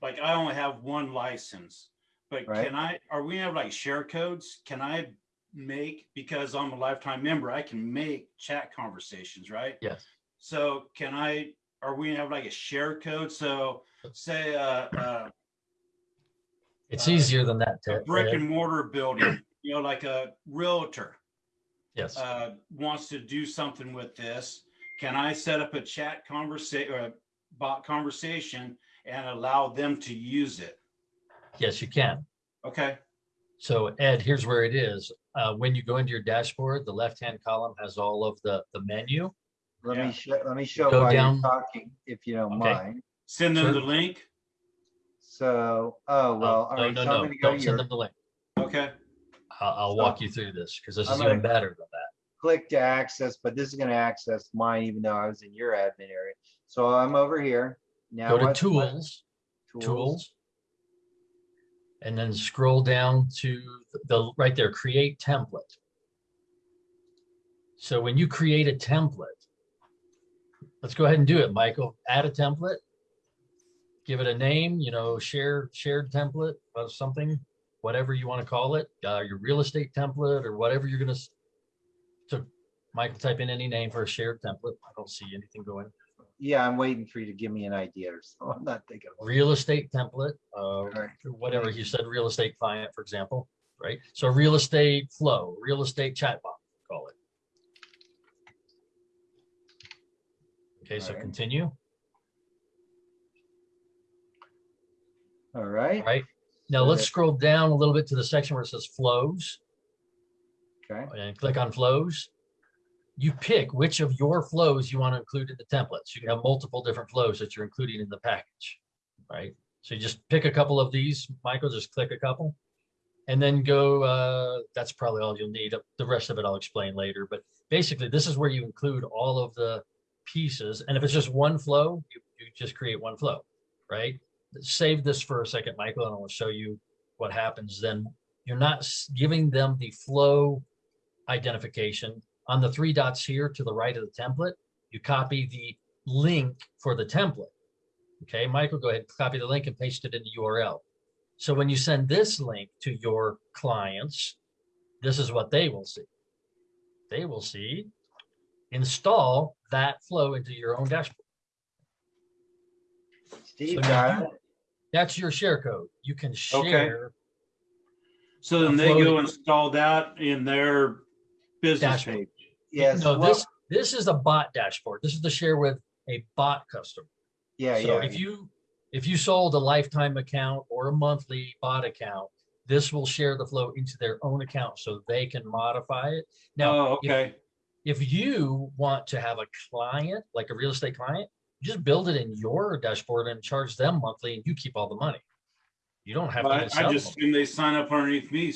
like, I only have one license, but Right. can I, are we have like share codes? Can I make, because I'm a lifetime member, I can make chat conversations, right? Yes. So can I, are we have like a share code? So say, uh, uh, It's Uh, easier than that. a Ted. brick and mortar building, you know, like a realtor, Yes, uh, wants to do something with this, can I set up a chat conversation or a bot conversation and allow them to use it? yes, you can. Okay, So Ed, here's where it is. Uh, when you go into your dashboard, the left-hand column has all of the, the menu. Let yeah. me show, let me show Go while you're down. talking, if you don't Okay. mind. send them the link. So, oh, Uh, well, all No, right, no, so I'm no, gonna go don't send them the link. Okay, I'll, I'll walk you through this because this I'm is even better than that. click to access, but this is gonna access mine even though I was in your admin area. So I'm over here. Now. Go to what- what- tools, tools. And then scroll down to the, right there, create template. So when you create a template, let's go ahead and do it, Michael. Add a template. Give it a name, you know, share, shared template of something, whatever you want to call it, uh, your real estate template or whatever you're gonna. s- So Michael, type in any name for a shared template. I don't see anything going. Yeah, I'm waiting for you to give me an idea or so. I'm not thinking. of real estate template, uh, right. whatever you said, real estate client, for example, right? So real estate flow, real estate chatbot, call it. Okay, so continue, All right, right? Now let's scroll down a little bit to the section where it says flows okay, and click on flows. You pick which of your flows you want to include in the templates. You can have multiple different flows that you're including in the package, right? So you just pick a couple of these, Michael, just click a couple. And then go, uh, that's probably all you'll need. The rest of it I'll explain later, but basically this is where you include all of the pieces. And if it's just one flow, you, you just create one flow, right? Save this for a second, Michael, and I will show you what happens then. You're not giving them the flow identification. On the three dots here to the right of the template, you copy the link for the template. Okay, Michael, go ahead, copy the link and paste it in the URL. So when you send this link to your clients, this is what they will see. They will see, install that flow into your own dashboard. Steve So got you- it. That's your share code. You can share Okay. So then they go install that in their business Dashboard. page. Yes, No, well, this, this is a bot dashboard. This is to share with a bot customer. yeah, So yeah, if you, if you sold a lifetime account or a monthly bot account, this will share the flow into their own account so they can modify it. Now, Oh, if- okay. if you want to have a client, like a real estate client, just build it in your dashboard and charge them monthly and you keep all the money. You don't have to. even But sell I them. just assume they sign up underneath me.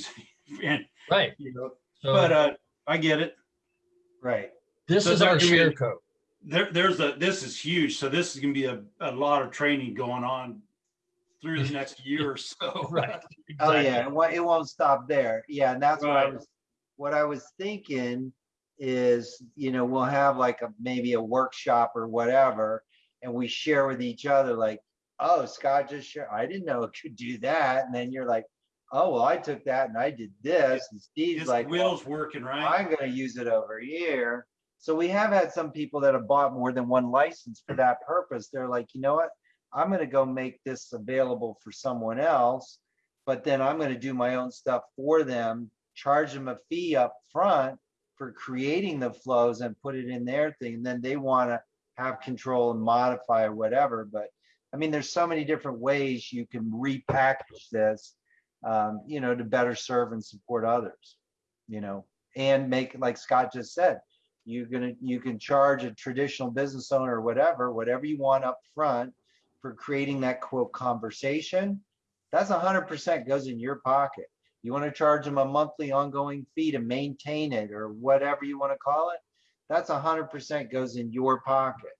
And, Right, you know, so but, uh, I get it. Right. this so is our share doing- code. There, there's a, this is huge. So this is gonna be a, a lot of training going on through the next year or so. Right. Oh, yeah, it won't, it won't stop there. Yeah, and that's what I was, what I was thinking is, you know, we'll have like a, maybe a workshop or whatever. And we share with each other like, oh, Scott just shared, I didn't know it could do that. And then you're like, oh, well, I took that and I did this. And Steve's like, well, wheels working, right? I'm gonna use it over here. So we have had some people that have bought more than one license for that purpose. They're like, you know what? I'm gonna go make this available for someone else, but then I'm gonna do my own stuff for them, charge them a fee up front for creating the flows and put it in their thing. And then they wanna have control and modify or whatever. But I mean, there's so many different ways you can repackage this, um, you know, to better serve and support others, you know and make, like Scott just said, you're gonna, you can charge a traditional business owner or whatever, whatever you want up front for creating that quote conversation. That's a hundred percent goes in your pocket. You want to charge them a monthly ongoing fee to maintain it or whatever you want to call it. That's a hundred percent goes in your pocket.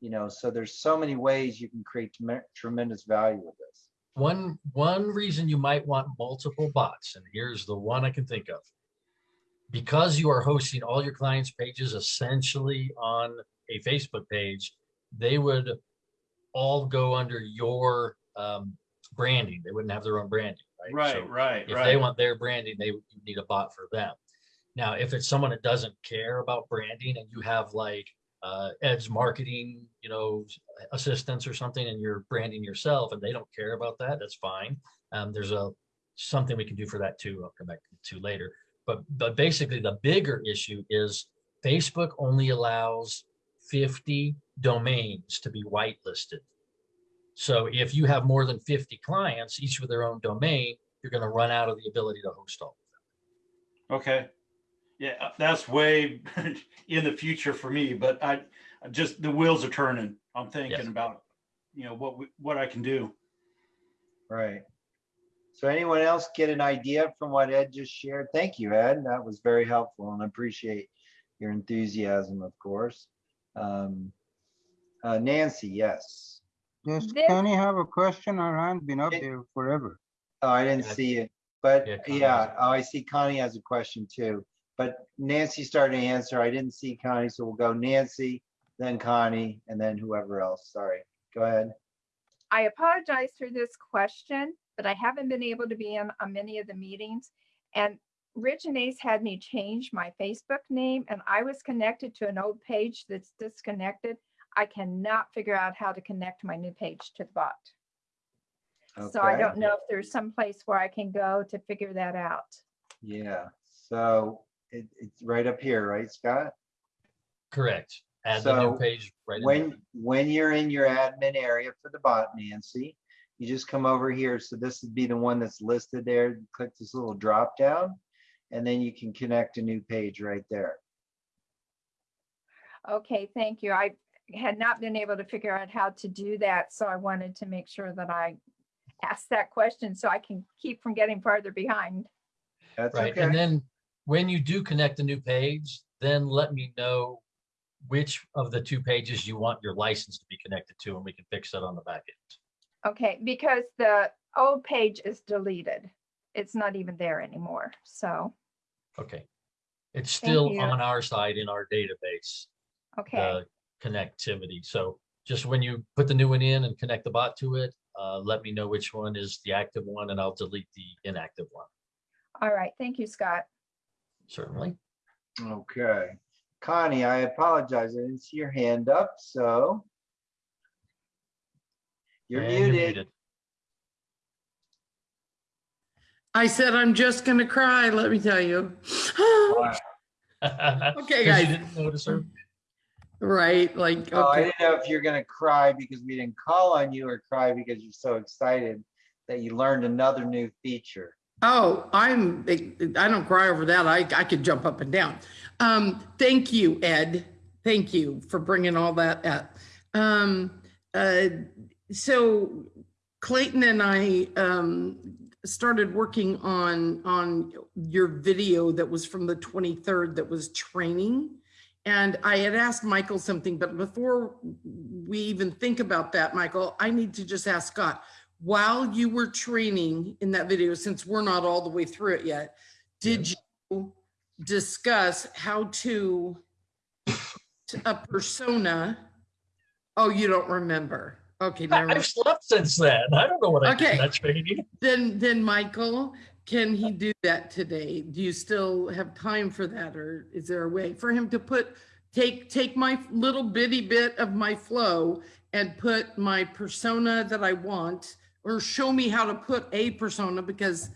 You know, so there's so many ways you can create tremendous value with this. One, one reason you might want multiple bots, and here's the one I can think of. Because you are hosting all your clients' pages essentially on a Facebook page, they would all go under your um, branding. They wouldn't have their own branding, right? So Right, right, If they want their branding, they need a bot for them. Now, if it's someone that doesn't care about branding and you have like uh, Ed's marketing, you know, assistants or something, and you're branding yourself and they don't care about that, that's fine. Um, there's a something we can do for that too. I'll come back to later. But but basically, the bigger issue is Facebook only allows 50 domains to be whitelisted. So if you have more than 50 clients, each with their own domain, you're going to run out of the ability to host all. Of them. Okay. Yeah, uh, that's way in the future for me, but I I just, the wheels are turning. I'm thinking Yes. about, you know, what, we- what I can do. Right. So anyone else get an idea from what Ed just shared? Thank you, Ed. That was very helpful and I appreciate your enthusiasm, of course. Um, uh, Nancy, yes. Does This- Kenny have a question? Our hand been up It- there forever. Oh, I didn't Yeah. see it, but Yeah, yeah, oh, I see Connie has a question too. But Nancy started to answer. I didn't see Connie, so we'll go Nancy, then Connie, and then whoever else. Sorry. Go ahead. I apologize for this question, but I haven't been able to be in on many of the meetings. And Rich and Ace had me change my Facebook name and I was connected to an old page that's disconnected. I cannot figure out how to connect my new page to the bot. Okay. So I don't know if there's some place where I can go to figure that out. Yeah, so it, it's right up here, right, Scott? Correct. Add the new So, page right in there. When, when you're in your admin area for the bot, Nancy, you just come over here. So this would be the one that's listed there. Click this little drop down. And then you can connect a new page right there. Okay, thank you. I had not been able to figure out how to do that, so I wanted to make sure that I asked that question so I can keep from getting farther behind. That's Right, and okay. then when you do connect a new page, then let me know which of the two pages you want your license to be connected to, and we can fix that on the back end. Okay, because the old page is deleted. It's not even there anymore, so, Okay. It's still on our side in our database, okay, the connectivity. So just when you put the new one in and connect the bot to it, uh, let me know which one is the active one and I'll delete the inactive one. all right, thank you, Scott. Certainly. Okay. Connie, I apologize. I didn't see your hand up, so. You're And muted. I said, I'm just gonna cry, let me tell you. Okay, Okay, You guys. didn't notice her? Right, like, Oh, I okay, didn't know if you're gonna cry because we didn't call on you or cry because you're so excited that you learned another new feature. Oh, I'm, I don't cry over that, I, I could jump up and down. Um, thank you, Ed, thank you for bringing all that up. Um, uh, so Clayton and I, um, started working on, on your video that was from the 23rd that was training. And I had asked Michael something, but before we even think about that, Michael, I need to just ask Scott, while you were training in that video, since we're not all the way through it yet, did you discuss how to to a persona? Oh, you don't remember? Okay, never mind. I've slept since then. I don't know what I did in that training. Then, then Michael, can he do that today? Do you still have time for that? Or is there a way for him to put, take, take my little bitty bit of my flow and put my persona that I want, or show me how to put a persona because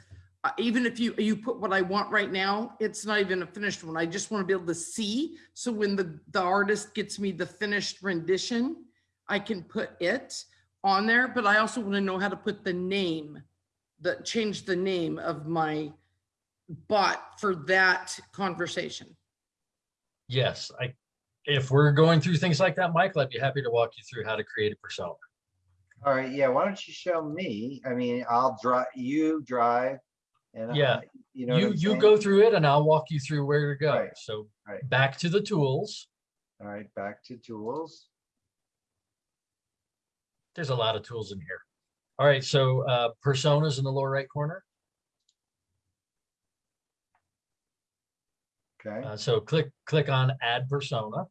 uh, even if you, you put what I want right now, it's not even a finished one. I just want to be able to see. So when the, the artist gets me the finished rendition, I can put it on there, but I also want to know how to put the name, the, change the name of my bot for that conversation. Yes, I, if we're going through things like that, Michael, I'd be happy to walk you through how to create a persona. All right, yeah, why don't you show me? I mean, I'll drive, you drive. and Yeah, I- You know what You, I'm you saying? go through it and I'll walk you through where to go. Right, So right. back to the tools. All right, back to tools. There's a lot of tools in here. All right, so uh, personas in the lower right corner. Okay, Uh, so click, click on add persona.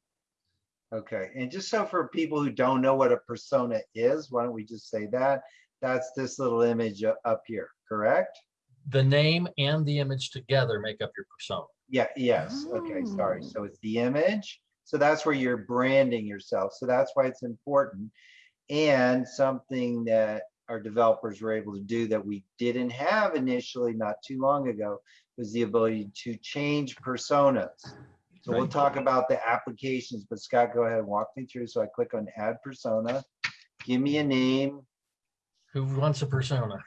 Okay. And just so for people who don't know what a persona is, why don't we just say that? That's this little image up here, correct? The name and the image together make up your persona. Yeah, yes, okay, sorry. Oh. So it's the image. So that's where you're branding yourself. So that's why it's important. And something that our developers were able to do that we didn't have initially not too long ago was the ability to change personas. So we'll talk about the applications, but Scott, go ahead and walk me through. So I click on add persona. Give me a name. Who wants a persona?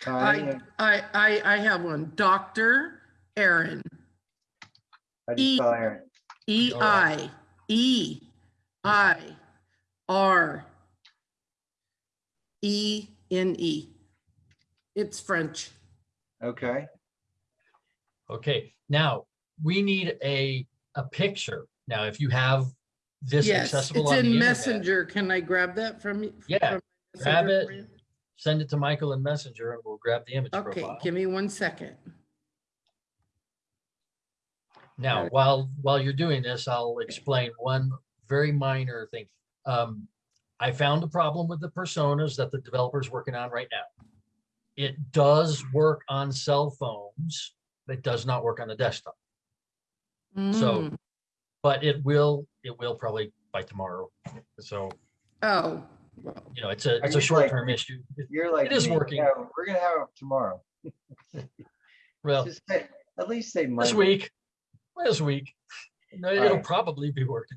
Connie, I, I, I, I have one, Dr. Aaron, how do you E- spell Aaron? E All right. I, E I R E N E. It's French. Okay, Okay, now we need a a picture. Now, if you have this Yes, accessible it's on the in internet, Messenger. Can I grab that from you? Yeah, from grab it. you? send it to Michael in Messenger and we'll grab the image Okay, profile. give me one second. Now, Alright. while, while you're doing this, I'll explain one very minor thing. Um, I found a problem with the personas that the developer's working on right now. It does work on cell phones, but it does not work on the desktop. So, Mm, but it will, it will probably by tomorrow. So, Oh, well, you know, it's a, it's a short-term issue. It- You're like. It is working. Yeah, We're gonna have it tomorrow. Well, say, at least say this Monday. week, this week, no, it'll Alright. probably be working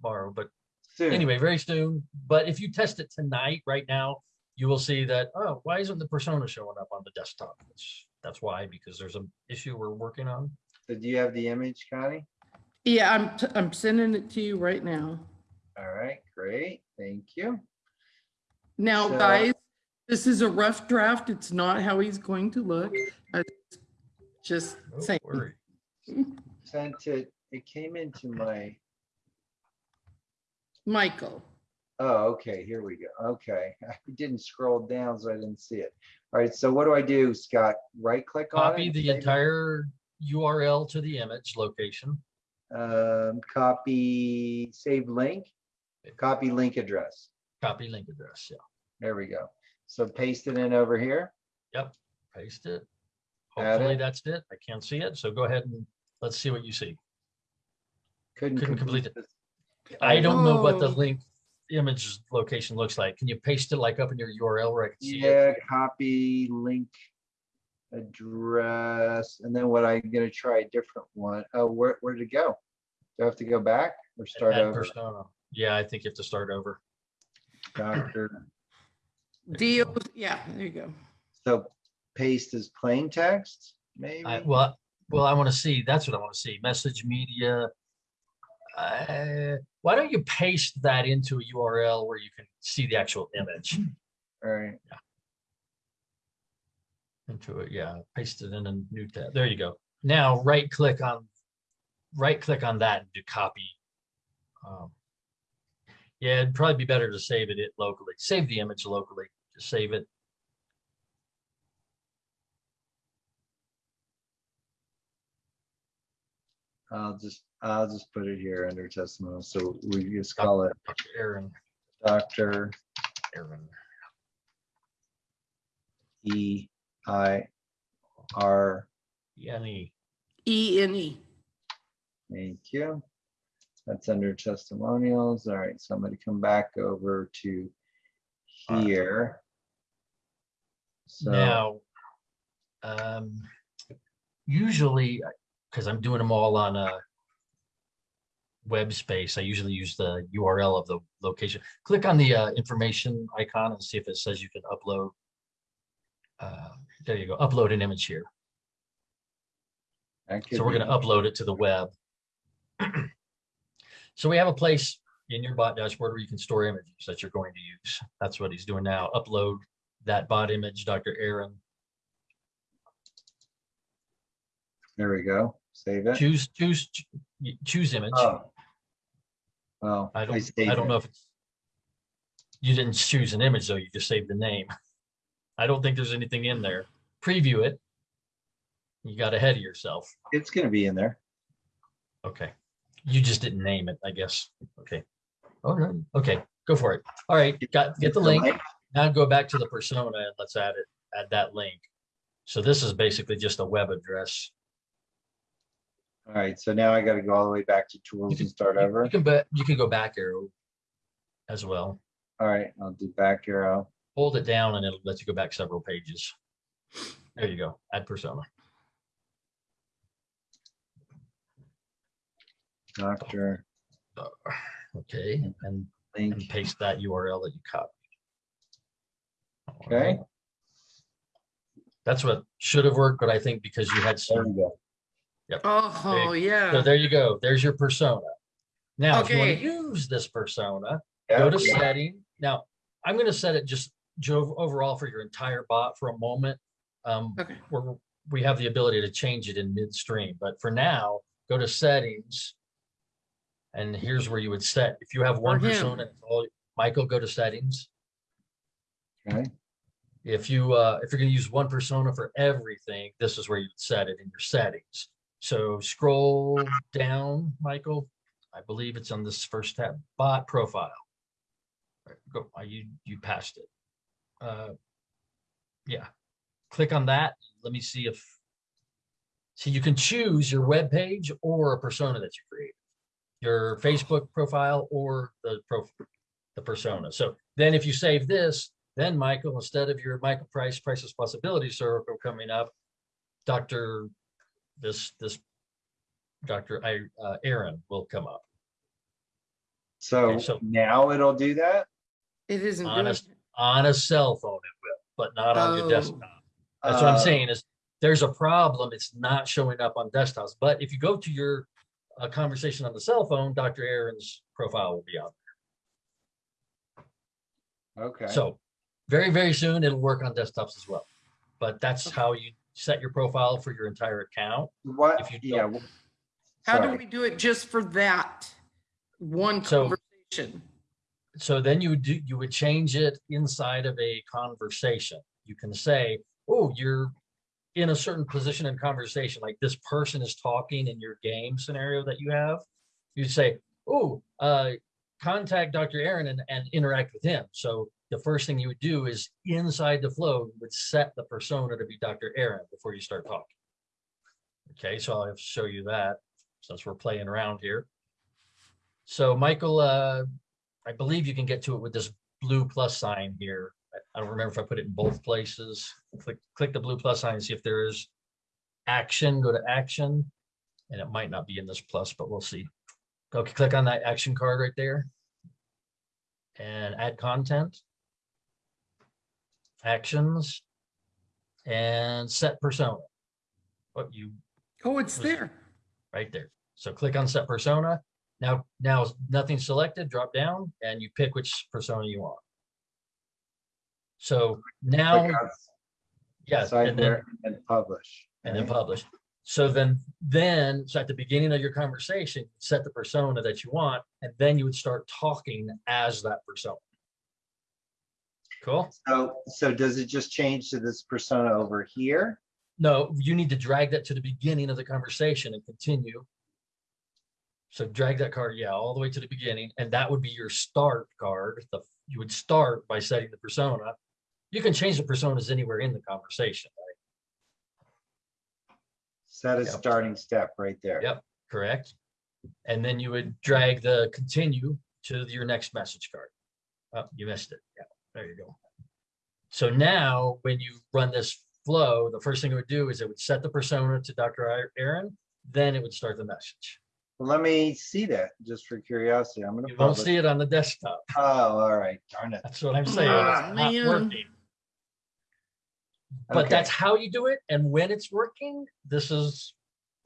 tomorrow, but Soon. anyway, very soon. But if you test it tonight, right now, you will see that, oh, why isn't the persona showing up on the desktop? That's, that's why, because there's an issue we're working on. So do you have the image, Connie? yeah, I'm, t- I'm sending it to you right now. All right, great. Thank you. Now, So- guys, this is a rough draft. It's not how he's going to look. I Just Don't saying. worry. Sent it, it came into my, Michael, oh, okay, here we go. Okay. I didn't scroll down, so I didn't see it. All right, so what do I do, Scott? Right click on it? Copy the save it? entire URL to the image location. Um, copy, save link, copy link address. Copy link address, yeah. There we go. So paste it in over here. Yep, paste it. Hopefully it. that's it. I can't see it, so go ahead and let's see what you see. Couldn't Couldn't complete complete this. I don't know what the Oh. link image location looks like. Can you paste it like up in your URL where I can see it? Yeah, copy link address, and then what I'm gonna try a different one. Oh, where, where did it go? Do I have to go back or start Add over? persona. Yeah, I think you have to start over. Doctor, Dio, yeah, there you go. so paste as plain text, maybe? I, well, well, I want to see, that's what I want to see, message media. Uh, Why don't you paste that into a URL where you can see the actual image All right, into it? Yeah, paste it in a new tab. There you go. Now, right click on, right click on that and do copy. Um, Yeah, it'd probably be better to save it it locally. Save the image locally, just save it. I'll just, I'll just put it here under testimonial, so we just call it Aaron, Doctor Aaron. E I R, Yanni. E N E. thank you. That's under testimonials. All right, so I'm gonna come back over to here. So, Now, um, usually, because I'm doing them all on a web space, I usually use the URL of the location. Click on the uh, information icon and see if it says you can upload. Uh, there you go, upload an image here. So we're gonna upload it to the web. So we have a place in your bot dashboard where you can store images that you're going to use. That's what he's doing now. Upload that bot image, Dr. Aaron. There we go. Save it. Choose, choose, choose image. Oh. Well, I I don't, I saved don't it. know if it's. You didn't choose an image though, you just saved the name. I don't think there's anything in there. Preview it. You got ahead of yourself. It's gonna be in there. Okay. You just didn't name it, I guess. Okay. Oh, no. Okay, go for it. All right, got, get the link. Now go back to the persona and let's add it, add that link. So this is basically just a web address. All right, so now I gotta go all the way back to tools and start You- over. You can bet, you can go back arrow as well. All right, I'll do back arrow. Hold it down and it'll let you go back several pages. There you go, add persona. Doctor uh, Okay, and, and paste that URL that you copied. Okay. right. That's what should have worked, but I think because you had There some, we go. Oh, so yeah. there you go. There's your persona. Now, if you want to use this persona, Yeah, go to setting. Now, I'm going to set it just Joe overall for your entire bot for a moment. Um, Okay. we're, we have the ability to change it in midstream, but for now, go to settings And here's where you would set, if you have one For him. persona, it's all- Michael, go to settings. Okay. If you, uh, if you're gonna use one persona for everything, this is where you'd set it in your settings. So scroll down, Michael. I believe it's on this first tab, bot profile. Right, Go, uh, you, you passed it. Uh, Yeah, click on that. Let me see if. So you can choose your web page or a persona that you create. Your Facebook profile or the pro, the persona. So then if you save this, then Michael, instead of your Michael Price Priceless Possibility Circle coming up, Dr. This, this, Dr. I, uh, Aaron will come up. So Okay, so- now it'll do that? It isn't doing. Honest, on a cell phone it will, but not on your Oh. desktop. That's what I'm Uh, saying is there's a problem. It's not showing up on desktops. But if you go to your uh, conversation on the cell phone, Dr. Aaron's profile will be on. There. Okay. So very, very soon it'll work on desktops as well. But that's how you set your profile for your entire account. What, if you yeah. don't- How do we do it just for that one So- conversation? So then you would do, you would change it inside of a conversation. You can say, oh, you're in a certain position in conversation, like this person is talking in your game scenario that you have. You'd say, oh, uh, contact Dr. Aaron and, and interact with him. So the first thing you would do is inside the flow, would set the persona to be Dr. Aaron before you start talking. Okay, so I'll show you that since we're playing around here. So Michael, uh, I believe you can get to it with this blue plus sign here. I- don't remember if I put it in both places. Click, click the blue plus sign, and see if there is action, go to action. And it might not be in this plus, but we'll see. Okay, click on that action card right there. And add content. Actions. And set persona. What you Oh, it's there. right there. So click on set persona. Now, now nothing selected, drop down and you pick which persona you want. So now, Click on yeah, site and then, where- And publish. and then right? publish. So then, then, so at the beginning of your conversation, set the persona that you want, and then you would start talking as that persona. Cool? So, so does it just change to this persona over here? No, you need to drag that to the beginning of the conversation and continue. So drag that card, yeah, all the way to the beginning, and that would be your start card. The, you would start by setting the persona. You can change the personas anywhere in the conversation, right? Set a Yep. starting step right there. Yep. Correct? And then you would drag the continue to your next message card. Oh, you missed it. Yeah, there you go. So now, when you run this flow, the first thing it would do is it would set the persona to Dr. Aaron, then it would start the message. Well, Let me see that, just for curiosity. I'm gonna. You won't see it on the desktop. Oh, all right, darn it. That's what I'm saying. Ah, It's not man. working. But Okay. that's how you do it. And when it's working, this is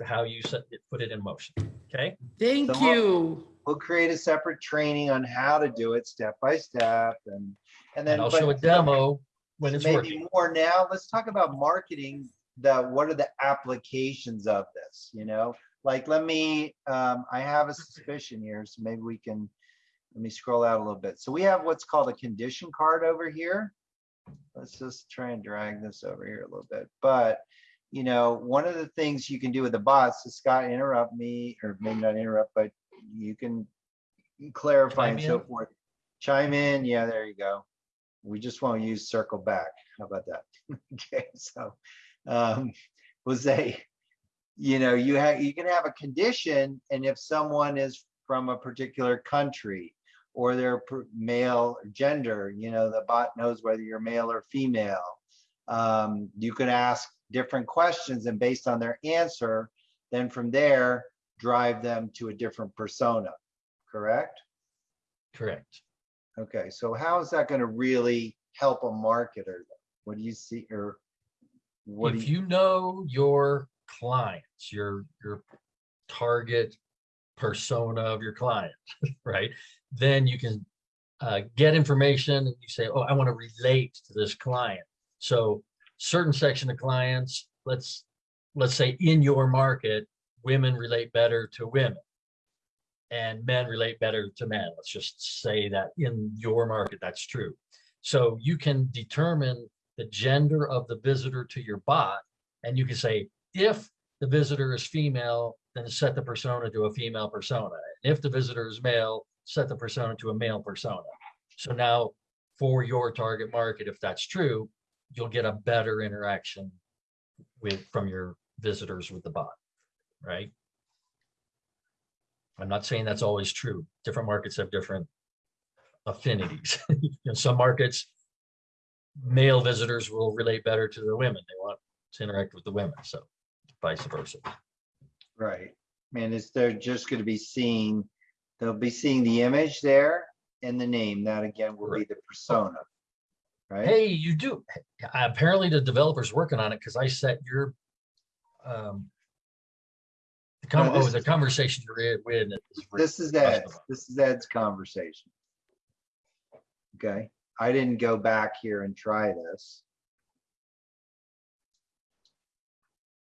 how you set it, put it in motion. Okay? Thank So what- you. We'll create a separate training on how to do it step by step and, and then. And I'll but- show a demo when it's maybe working. more now. Let's talk about marketing. The, what are the applications of this, you know? Like, let me, um, I have a suspicion here, so maybe we can, let me scroll out a little bit. So we have what's called a condition card over here. Let's just try and drag this over here a little bit, but you know, one of the things you can do with the bots, so Scott, interrupt me, or maybe not interrupt, but you can clarify and so in. forth. Chime in, yeah, there you go. We just won't use circle back. How about that? Okay, so, um, we'll say, you know, you have, you can have a condition, and if someone is from a particular country, or their male gender, you know, the bot knows whether you're male or female. Um, you can ask different questions and based on their answer, then from there, drive them to a different persona, correct? Correct. Okay, so how is that gonna really help a marketer? What do you see, or what If you, you know your clients, your, your target persona of your client, right? Then you can uh, get information and you say, oh, I want to relate to this client. So certain section of clients, let's, let's say in your market, women relate better to women. and men relate better to men. Let's just say that in your market, that's true. So you can determine the gender of the visitor to your bot, and you can say, if the visitor is female, then set the persona to a female persona. And if the visitor is male, set the persona to a male persona. So now for your target market, if that's true, you'll get a better interaction with, from your visitors with the bot, right? I'm not saying that's always true. Different markets have different affinities. In some markets, male visitors will relate better to the women. They want to interact with the women, so vice versa. Right. And it's, they're just gonna be seeing, they'll be seeing the image there and the name. That again will be the persona. Right? Hey, you do. Apparently the developer's working on it because I set your um the con- No, oh, the conversation you're in with. This is Ed's, this is Ed's conversation. Okay, I didn't go back here and try this.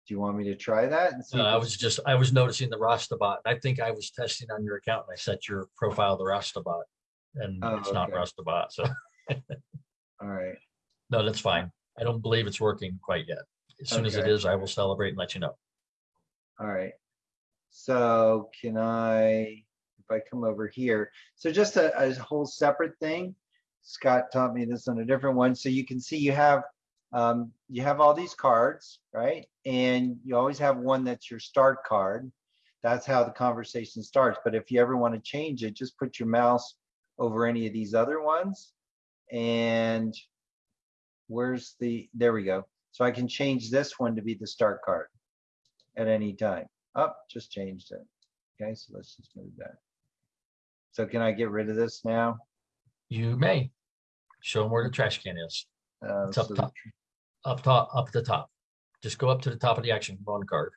Do you want me to try that? and see No, I was just, I was noticing the Rasta bot. I think I was testing on your account and I set your profile to Rasta bot. And Oh, it's not okay. Rasta bot, so All right, no, that's fine. I don't believe it's working quite yet. As soon as it is, I will celebrate and let you know. all right. So can I, if I come over here, so just a, a whole separate thing. Scott taught me this on a different one. So you can see you have, um, you have all these cards, right? And you always have one that's your start card. That's how the conversation starts. But if you ever want to change it, just put your mouse over any of these other ones. And where's the, there we go. So I can change this one to be the start card at any time. Up, just changed it. Okay, so let's just move that. So can I get rid of this now? You may. Show them where the trash can is. Uh, It's up so top. Up top, up the top. Just go up to the top of the action on card.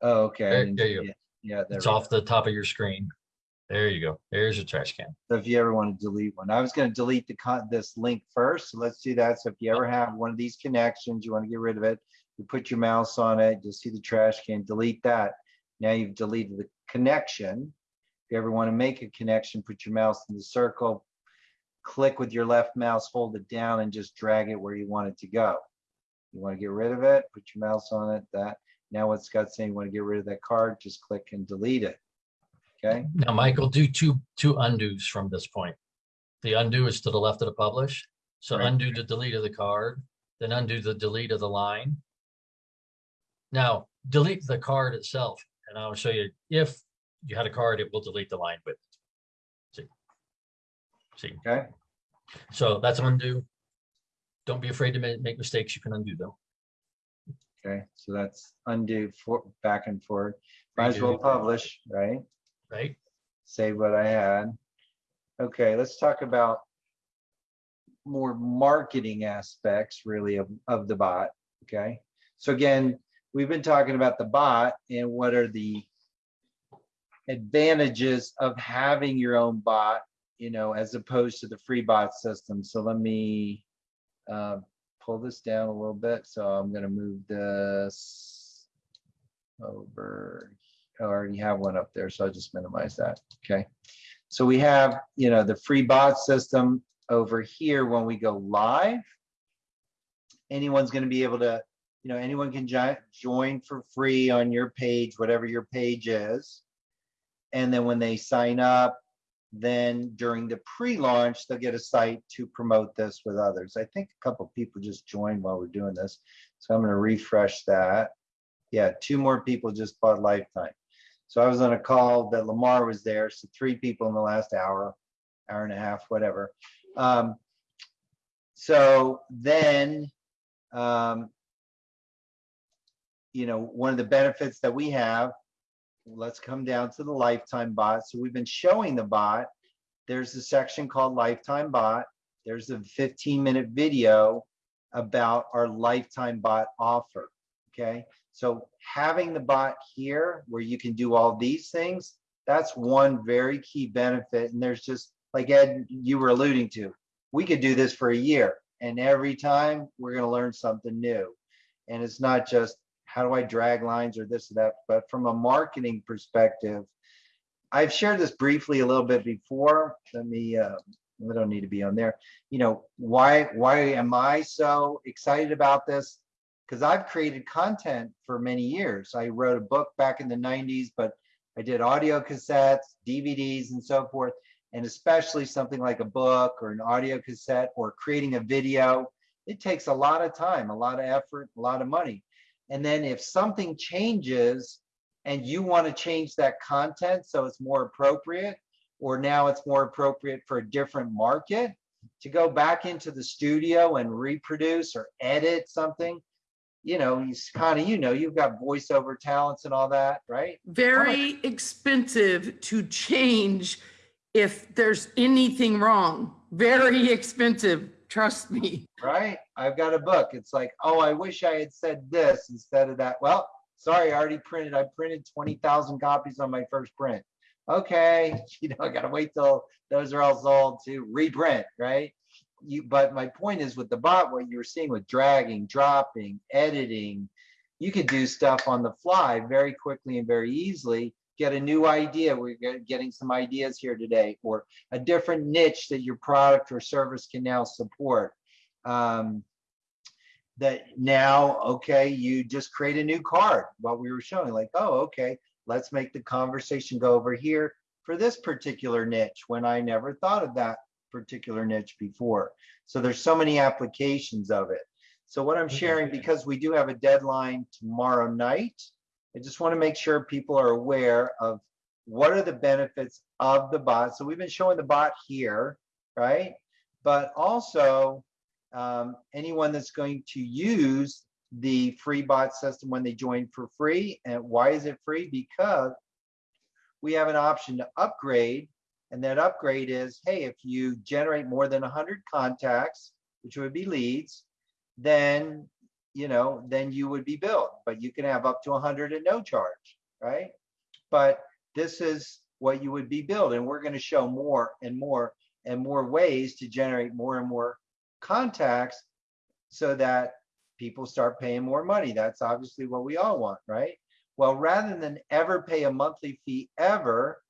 Oh, okay. There- there you go. Yeah, there It's off go. the top of your screen. There you go. There's your trash can. So if you ever want to delete one, I was going to delete the con, this link first. So let's do that. So if you ever have one of these connections, you want to get rid of it, you put your mouse on it, you'll see the trash can, delete that. Now you've deleted the connection. If you ever want to make a connection, put your mouse in the circle, click with your left mouse, hold it down and just drag it where you want it to go. You want to get rid of it, put your mouse on it, that. Now what Scott's saying, you want to get rid of that card, just click and delete it. Okay, Now, Michael, do two, two undos from this point. The undo is to the left of the publish. So Right. undo the delete of the card, then undo the delete of the line. Now, delete the card itself, and I'll show you if you had a card, it will delete the line with. it. See? See, okay, so that's undo. Don't be afraid to make mistakes. You can undo them. okay. So that's undo for, back and forth. Might as well publish, right? Right? Save what I had. Okay, let's talk about more marketing aspects really of, of the bot, okay? So again, we've been talking about the bot and what are the advantages of having your own bot, you know, as opposed to the free bot system. So let me uh, pull this down a little bit. So I'm gonna move this over. I already have one up there, so I'll just minimize that, okay? So we have, you know, the free bot system over here when we go live. Anyone's gonna be able to, you know, anyone can jo- join for free on your page, whatever your page is. And then when they sign up, then during the pre-launch, they'll get a site to promote this with others. I think a couple people just joined while we're doing this. So I'm gonna refresh that. Yeah, two more people just bought Lifetime. So I was on a call that Lamar was there, so three people in the last hour, hour and a half, whatever. Um, so then, um, you know, one of the benefits that we have, let's come down to the lifetime bot. So we've been showing the bot. There's a section called lifetime bot. There's a 15 minute video about our lifetime bot offer. Okay. So having the bot here where you can do all these things, that's one very key benefit. And there's just like Ed, you were alluding to, we could do this for a year and every time we're going to learn something new. And it's not just how do I drag lines or this or that, but from a marketing perspective, I've shared this briefly a little bit before. Let me, uh, don't need to be on there. You know, why, why am I so excited about this? Because I've created content for many years. I wrote a book back in the nineties, but I did audio cassettes, DVDs and so forth. And especially something like a book or an audio cassette or creating a video, it takes a lot of time, a lot of effort, a lot of money. And then if something changes and you want to change that content so it's more appropriate, or now it's more appropriate for a different market, to go back into the studio and reproduce or edit something, you know, you kind of, you know, you've got voiceover talents and all that, right? Very expensive to change if there's anything wrong. Very expensive, trust me. Right? I've got a book. It's like, oh, I wish I had said this instead of that. Well, sorry, I already printed. I printed 20,000 copies on my first print. Okay, you know, I gotta wait till those are all sold to reprint, right? You, but my point is with the bot, what you're seeing with dragging, dropping, editing, you could do stuff on the fly very quickly and very easily. Get a new idea. We're getting some ideas here today, or a different niche that your product or service can now support. Um, that now, okay, you just create a new card, what we were showing, like, oh, okay, let's make the conversation go over here for this particular niche when I never thought of that particular niche before. So there's so many applications of it. So what I'm sharing, because we do have a deadline tomorrow night, I just want to make sure people are aware of what are the benefits of the bot. So we've been showing the bot here, right? But also um, anyone that's going to use the free bot system when they join for free. And why is it free? Because we have an option to upgrade. And that upgrade is, hey, if you generate more than 100 contacts, which would be leads, then, you know, then you would be billed. But you can have up to 100 at no charge, right? But this is what you would be billed. And we're going to show more and more and more ways to generate more and more contacts so that people start paying more money. That's obviously what we all want, right? Well, rather than ever pay a monthly fee ever,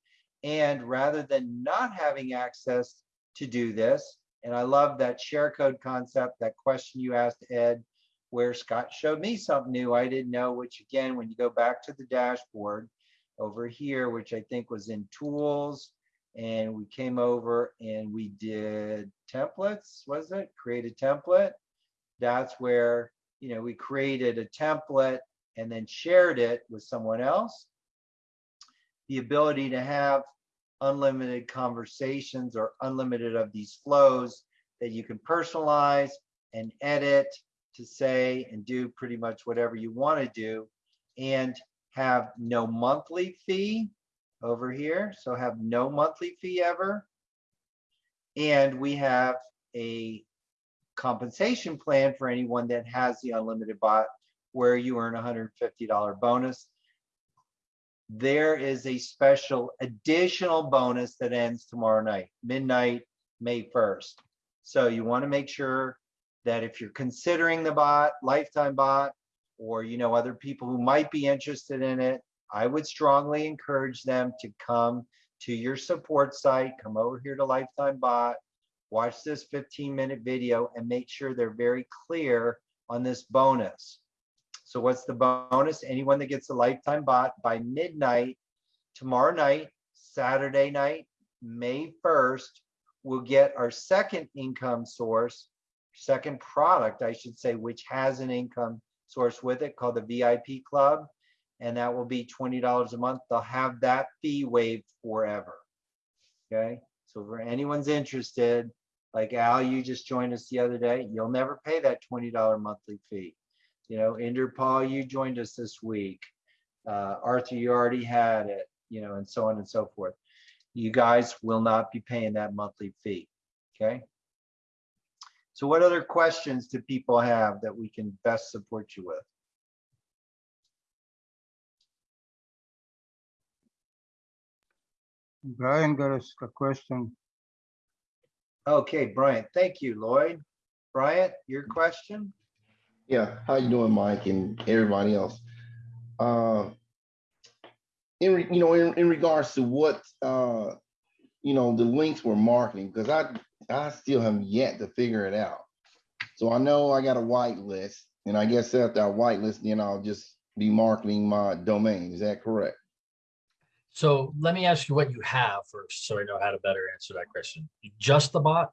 and rather than not having access to do this, and I love that share code concept, that question you asked Ed, where Scott showed me something new I didn't know, which again, when you go back to the dashboard over here, which I think was in tools, and we came over and we did templates, was it? Create a template. That's where, you know, we created a template and then shared it with someone else. The ability to have unlimited conversations or unlimited of these flows that you can personalize and edit to say and do pretty much whatever you want to do and have no monthly fee over here. So have no monthly fee ever. And we have a compensation plan for anyone that has the unlimited bot where you earn a $150 bonus. There is a special additional bonus that ends tomorrow night, midnight, May 1st. So you want to make sure that if you're considering the bot, lifetime bot, or you know other people who might be interested in it, I would strongly encourage them to come to your support site, come over here to Lifetime Bot, watch this 15 minute video and make sure they're very clear on this bonus. So what's the bonus? Anyone that gets a Lifetime Bot by midnight tomorrow night, Saturday night, May 1st, will get our second income source, second product, I should say, which has an income source with it called the VIP Club and that will be $20 a month. They'll have that fee waived forever. Okay, so for anyone's interested, like Al, you just joined us the other day, you'll never pay that $20 monthly fee. You know, Inder Paul, you joined us this week. Uh, Arthur, you already had it, you know, and so on and so forth. You guys will not be paying that monthly fee. Okay. So what other questions do people have that we can best support you with? Brian got us a question. Okay, Brian, thank you, Lloyd. Brian, your question? Yeah, how you doing, Mike and everybody else? Uh, in, you know, in, in regards to what, uh, you know, the links were marketing, because I, I still have yet to figure it out. So I know I got a whitelist, and I guess after I whitelist, then I'll just be marketing my domain. Is that correct? So let me ask you what you have first, so I know how to better answer that question. Just the bot?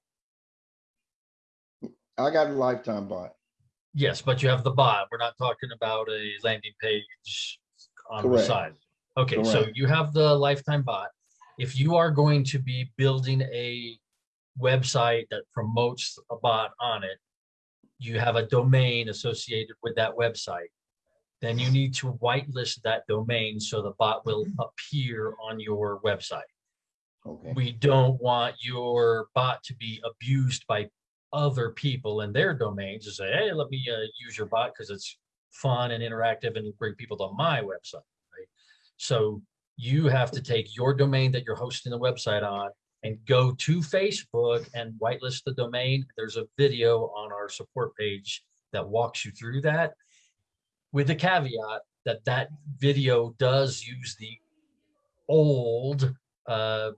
I got a lifetime bot. Yes, but you have the bot. We're not talking about a landing page on the Correct. side. Okay, so you have the lifetime bot. If you are going to be building a website that promotes a bot on it, you have a domain associated with that website. Then you need to whitelist that domain so the bot will appear on your website. Okay, We don't want your bot to be abused by other people and their domains to say, hey, let me uh, use your bot because it's fun and interactive and bring people to my website, right? So you have to take your domain that you're hosting the website on and go to Facebook and whitelist the domain. There's a video on our support page that walks you through that with the caveat that that video does use the old uh,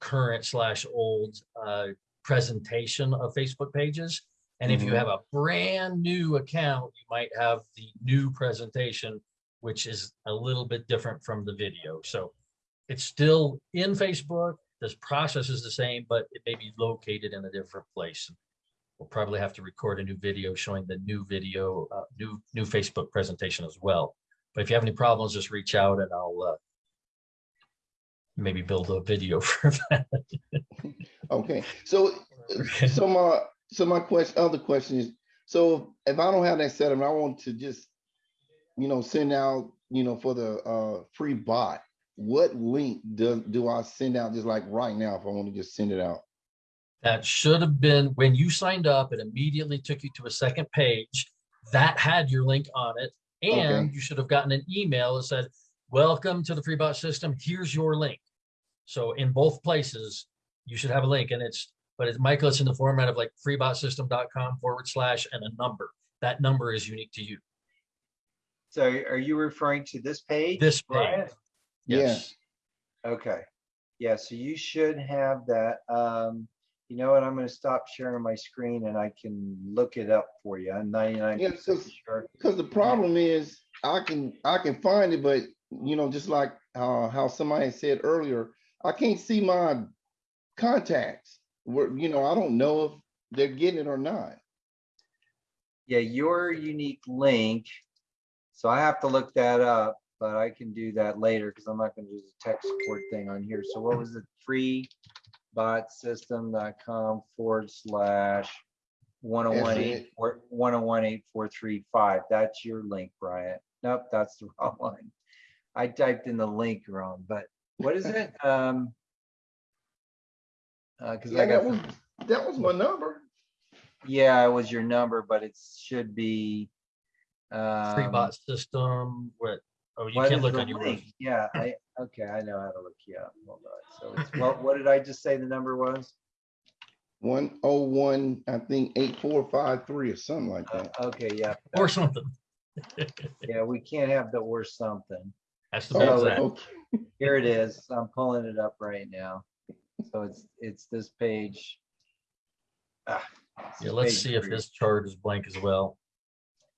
current slash old uh, presentation of Facebook pages. And if you Mhm. have a brand new account, you might have the new presentation, which is a little bit different from the video. So it's still in Facebook. This process is the same, but it may be located in a different place. We'll probably have to record a new video showing the new video, uh, new, new Facebook presentation as well. But if you have any problems, just reach out and I'll uh, maybe build a video for that. okay. So, so my, so my question, other question is, so if I don't have that set up, and I want to just, you know, send out, you know, for the uh free bot, what link do, do I send out just like right now if I want to just send it out? That should have been, when you signed up, it immediately took you to a second page that had your link on it. And Okay. you should have gotten an email that said, welcome to the FreeBot system. Here's your link. So in both places, you should have a link and it's, but it's Michael, it's in the format of like freebotsystem.com forward slash and a number. That number is unique to you. So are you referring to this page? This Brian? page. Yeah. Yes. Okay. Yeah, so you should have that. Um, you know what? I'm gonna stop sharing my screen and I can look it up for you. I'm ninety-nine Yeah, percent so- sure. Because the problem is, I can, I can find it, but, you know, just like uh, how somebody said earlier, I can't see my contacts. Where, you know, I don't know if they're getting it or not. Yeah, your unique link. So I have to look that up, but I can do that later because I'm not gonna do the tech support thing on here. So what was it? Free botsystem.com forward slash one oh one eight four, one oh one eight four three five. That's your link, Brian. Nope, that's the wrong one. I typed in the link wrong, but what is it? Um. Uh, cause I Yeah, that got, was, that was my number. yeah, it was your number, but it should be. Free um, bot system, what, oh, you What can't look the on your. link? Yeah, I, okay, I know how to look you up. Hold on. So it's, what, what did I just say the number was? One oh one, I think eight four five three or something like Uh, that. Okay, yeah. Or something. Yeah, we can't have the or something. Has to be Oh, exact. okay. Here it is. I'm pulling it up right now. So it's, it's this page. Ah, it's Yeah, this let's page see if this chart is blank as well.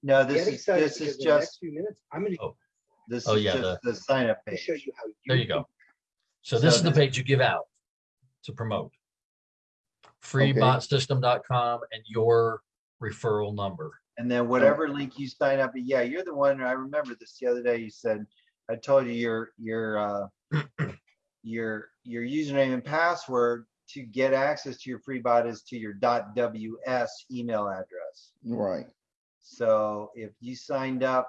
No, Get this is, excited this is because in just, Few minutes, I'm gonna this Oh, is yeah, just the sign up page. show you how. There you go. So this So is the this- page you give out to promote. Okay. Freebotsystem.com and your referral number. And then whatever link you sign up, yeah, you're the one, I remember this the other day, you said, I told you your, your, uh, your, your username and password to get access to your free bot is to your .ws email address. Right. So if you signed up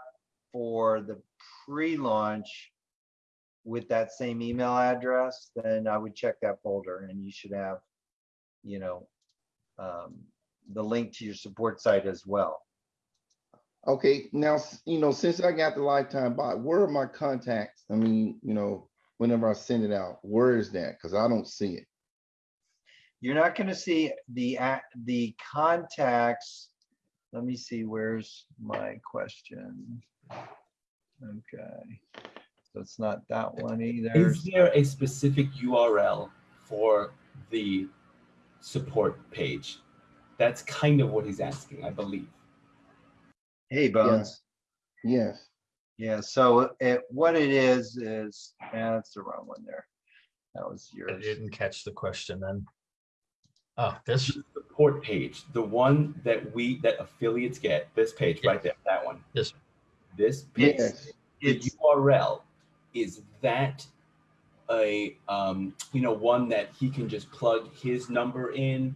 for the pre-launch with that same email address, then I would check that folder and you should have, you know, um, the link to your support site as well. Okay, now, you know, since I got the lifetime bot, where are my contacts? I mean, you know, whenever I send it out, where is that? Because I don't see it. You're not gonna see the, the contacts. Let me see, where's my question? Okay. So it's not that one either. Is there a specific URL for the support page? That's kind of what he's asking, I believe. Hey, Bones. Yes. Yeah, so it, what it is, is, eh, that's the wrong one there. That was yours. I didn't catch the question then. Oh, this, The Support page, the one that we, that affiliates get, this page right there, that one. This- This page, Yes. the it's, URL, is that a, um, you know, one that he can just plug his number in?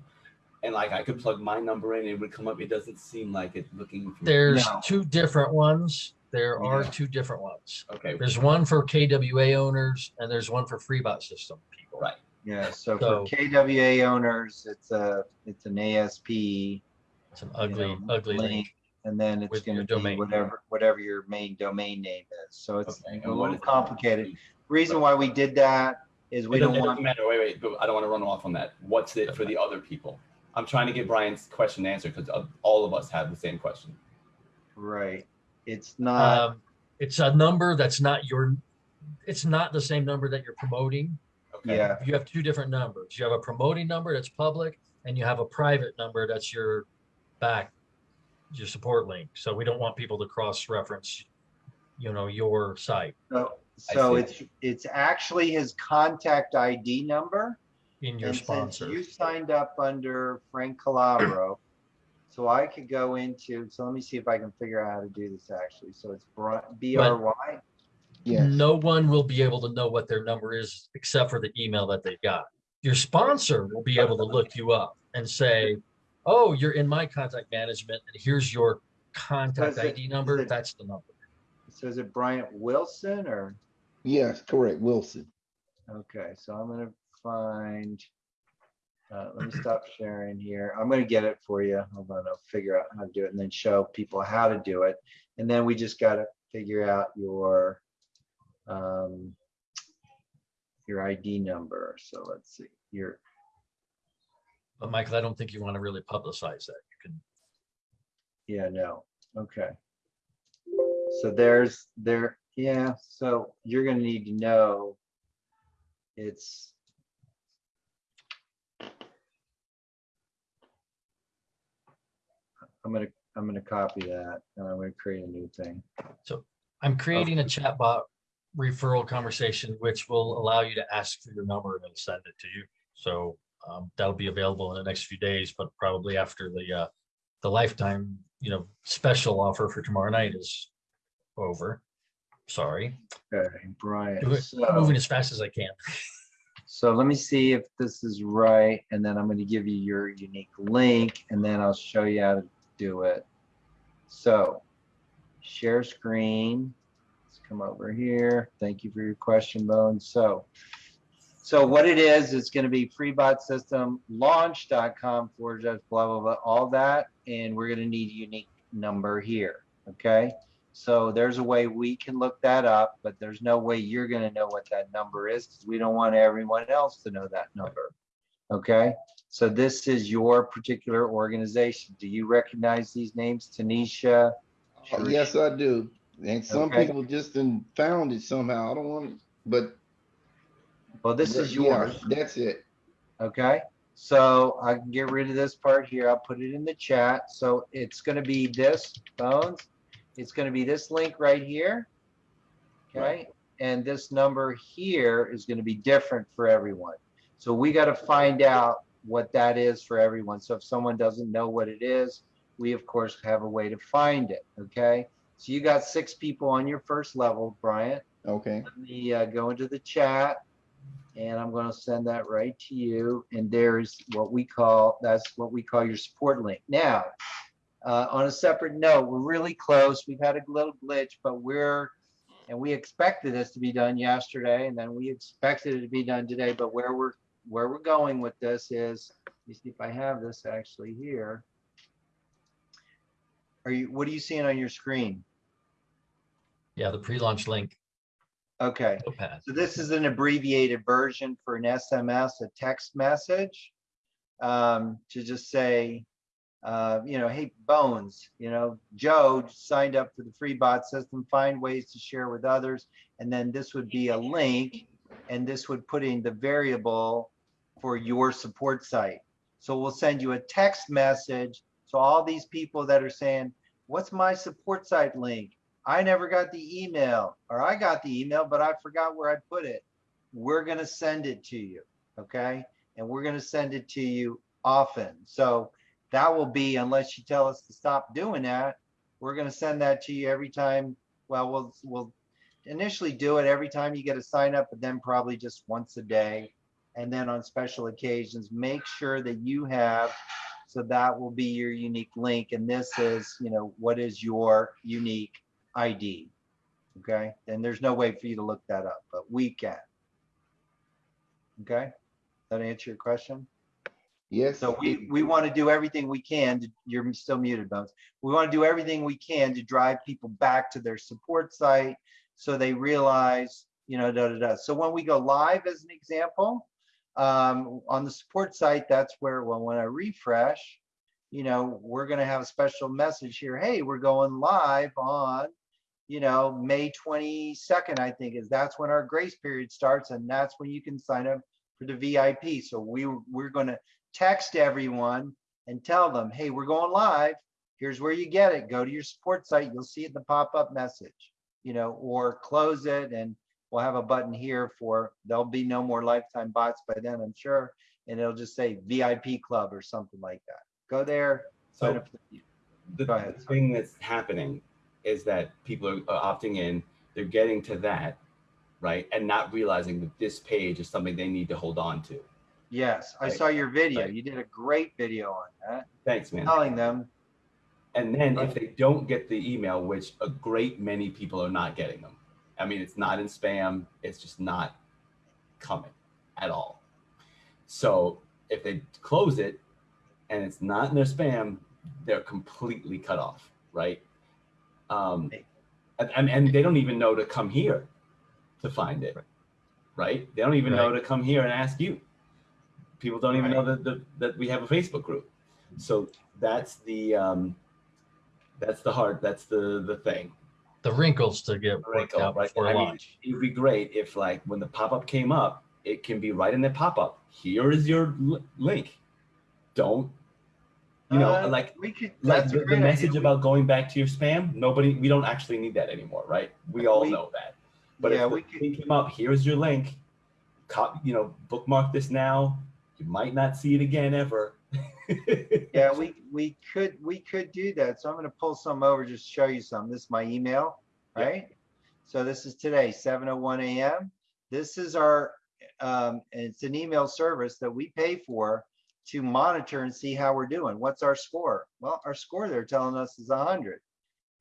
And like I could plug my number in, it would come up, it doesn't seem like it's looking. for- there's No. two different ones. There are Yeah. two different ones. Okay, There's one for KWA owners and there's one for Freebot system people. right. yeah, so for KWA owners, it's a, it's an ASP. It's an you ugly, know, ugly link. And then it's with your gonna be domain. whatever, whatever your main domain name is. So it's Okay, a what little is that? complicated. Reason why we did that is we It don't doesn't- it want, doesn't matter, wait, wait, but I don't want to run off on that. What's it for the other people? I'm trying to get Brian's question answered because all of us have the same question. right, it's not, Um, it's a number that's not your, it's not the same number that you're promoting. Okay. yeah, You have two different numbers. You have a promoting number that's public and you have a private number that's your back, your support link. So we don't want people to cross-reference, you know, your site so, so it's, it's actually his contact ID number. in your And since sponsor. You signed up under Frank Calabro. So I could go into, so let me see if I can figure out how to do this actually. So it's B R Y. Yes. No one will be able to know what their number is except for the email that they got. Your sponsor will be able to look you up and say, oh, you're in my contact management and here's your contact is it- ID is number. it- That's the number. So is it Bryant Wilson or? Yes, correct. Wilson. Okay, so I'm gonna find. Uh, let me stop sharing here. I'm gonna get it for you. Hold on, I'll figure out how to do it and then show people how to do it. And then we just gotta figure out your. Um. Your ID number. So let's see, your, But Michael, I don't think you want to really publicize that. You can, yeah, no, okay. So there's there, yeah, so you're gonna need to know. It's. I'm gonna, I'm gonna copy that and I'm gonna create a new thing. So I'm creating a chatbot referral conversation, which will allow you to ask for your number and it'll send it to you. So um, that'll be available in the next few days, but probably after the uh, the lifetime, you know, special offer for tomorrow night is over. Sorry, Okay, Brian, Do it- so, moving as fast as I can. so let me see if this is right, and then I'm gonna give you your unique link, and then I'll show you how to do it. So, share screen. Let's come over here. Thank you for your question, Bone. So, so what it is, it's gonna be freebotsystemlaunch.com forward slash blah, blah, blah, all that, and we're gonna need a unique number here, okay? So there's a way we can look that up, but there's no way you're gonna know what that number is, because we don't want everyone else to know that number. Okay, so this is your particular organization. Do you recognize these names, Tanisha? Yes, I do. And some Okay. people just found it somehow. I don't want, but. Well, this is yeah, yours. That's it. Okay, so I can get rid of this part here. I'll put it in the chat. So it's gonna be this, Bones. It's gonna be this link right here. Okay, and this number here is gonna be different for everyone. So we gotta find out what that is for everyone. So if someone doesn't know what it is, we of course have a way to find it, okay? So you got six people on your first level, Bryant Okay. let me uh, go into the chat and I'm going to send that right to you. And there's what we call, that's what we call your support link. Now, uh, on a separate note, we're really close. We've had a little glitch, but we're, and we expected this to be done yesterday and then we expected it to be done today, but where we're, where we're going with this is, me see if I have this actually here. Are you, what are you seeing on your screen? Yeah, the pre-launch link. Okay. Notepad. So this is an abbreviated version for an SMS, a text message. Um, to just say, uh, you know, hey, Bones, you know, Joe signed up for the free bot system, find ways to share with others. And then this would be a link and this would put in the variable for your support site. So we'll send you a text message. So all these people that are saying, what's my support site link? I never got the email or I got the email, but I forgot where I put it. We're going to send it to you. Okay. And we're going to send it to you often. So that will be, unless you tell us to stop doing that, we're going to send that to you every time. Well, we'll, we'll initially do it every time you get a sign up, but then probably just once a day. And then on special occasions, make sure that you have, so that will be your unique link. And this is, you know, what is your unique ID? Okay, and there's no way for you to look that up, but we can. Okay, that answer your question? Yes. So we, we want to do everything we can, to- you're still muted, Bones. We want to do everything we can to drive people back to their support site so they realize, you know, da, da, da. So when we go live as an example, um, on the support site, that's where, well, when I refresh, you know, we're going to have a special message here. Hey, we're going live on, you know, May 22nd, I think is, that's when our grace period starts and that's when you can sign up for the VIP. So we, we're going to text everyone and tell them, hey, we're going live. Here's where you get it. Go to your support site. You'll see it in the pop-up message, you know, or close it and we'll have a button here for, there'll be no more lifetime bots by then, I'm sure. And it'll just say VIP club or something like that. Go there. sign So up for the- the, the thing that's happening is that people are, are opting in, they're getting to that, right? And not realizing that this page is something they need to hold on to. Yes, I Right, saw your video. right. You did a great video on that, Thanks, man. telling them, And then if they don't get the email, which a great many people are not getting them. I mean, it's not in spam, it's just not coming at all. So if they close it and it's not in their spam, they're completely cut off, right? Um, and, and, and they don't even know to come here to find it, right? They don't even know to come here and ask you. People don't even know that, that, that we have a Facebook group. So that's the, um, that's the hard, that's the, the thing. The wrinkles to get worked out right? before I mean. It'd be great if like when the pop-up came up, it can be right in the pop-up. Here is your li- link. Don't, you know, Uh, like, we could, like the, the message idea. about going back to your spam. Nobody, we don't actually need that anymore, right? We all We- know that. But Yeah, if we thing came up, here's your link. Cop, you know, bookmark this now. You might not see it again ever. Yeah, we, we could, we could do that. So I'm gonna pull some over, just show you some. This is my email, Yeah. right? So this is today, seven oh one AM. This is our, um, it's an email service that we pay for to monitor and see how we're doing. What's our score? Well, our score they're telling us is hundred,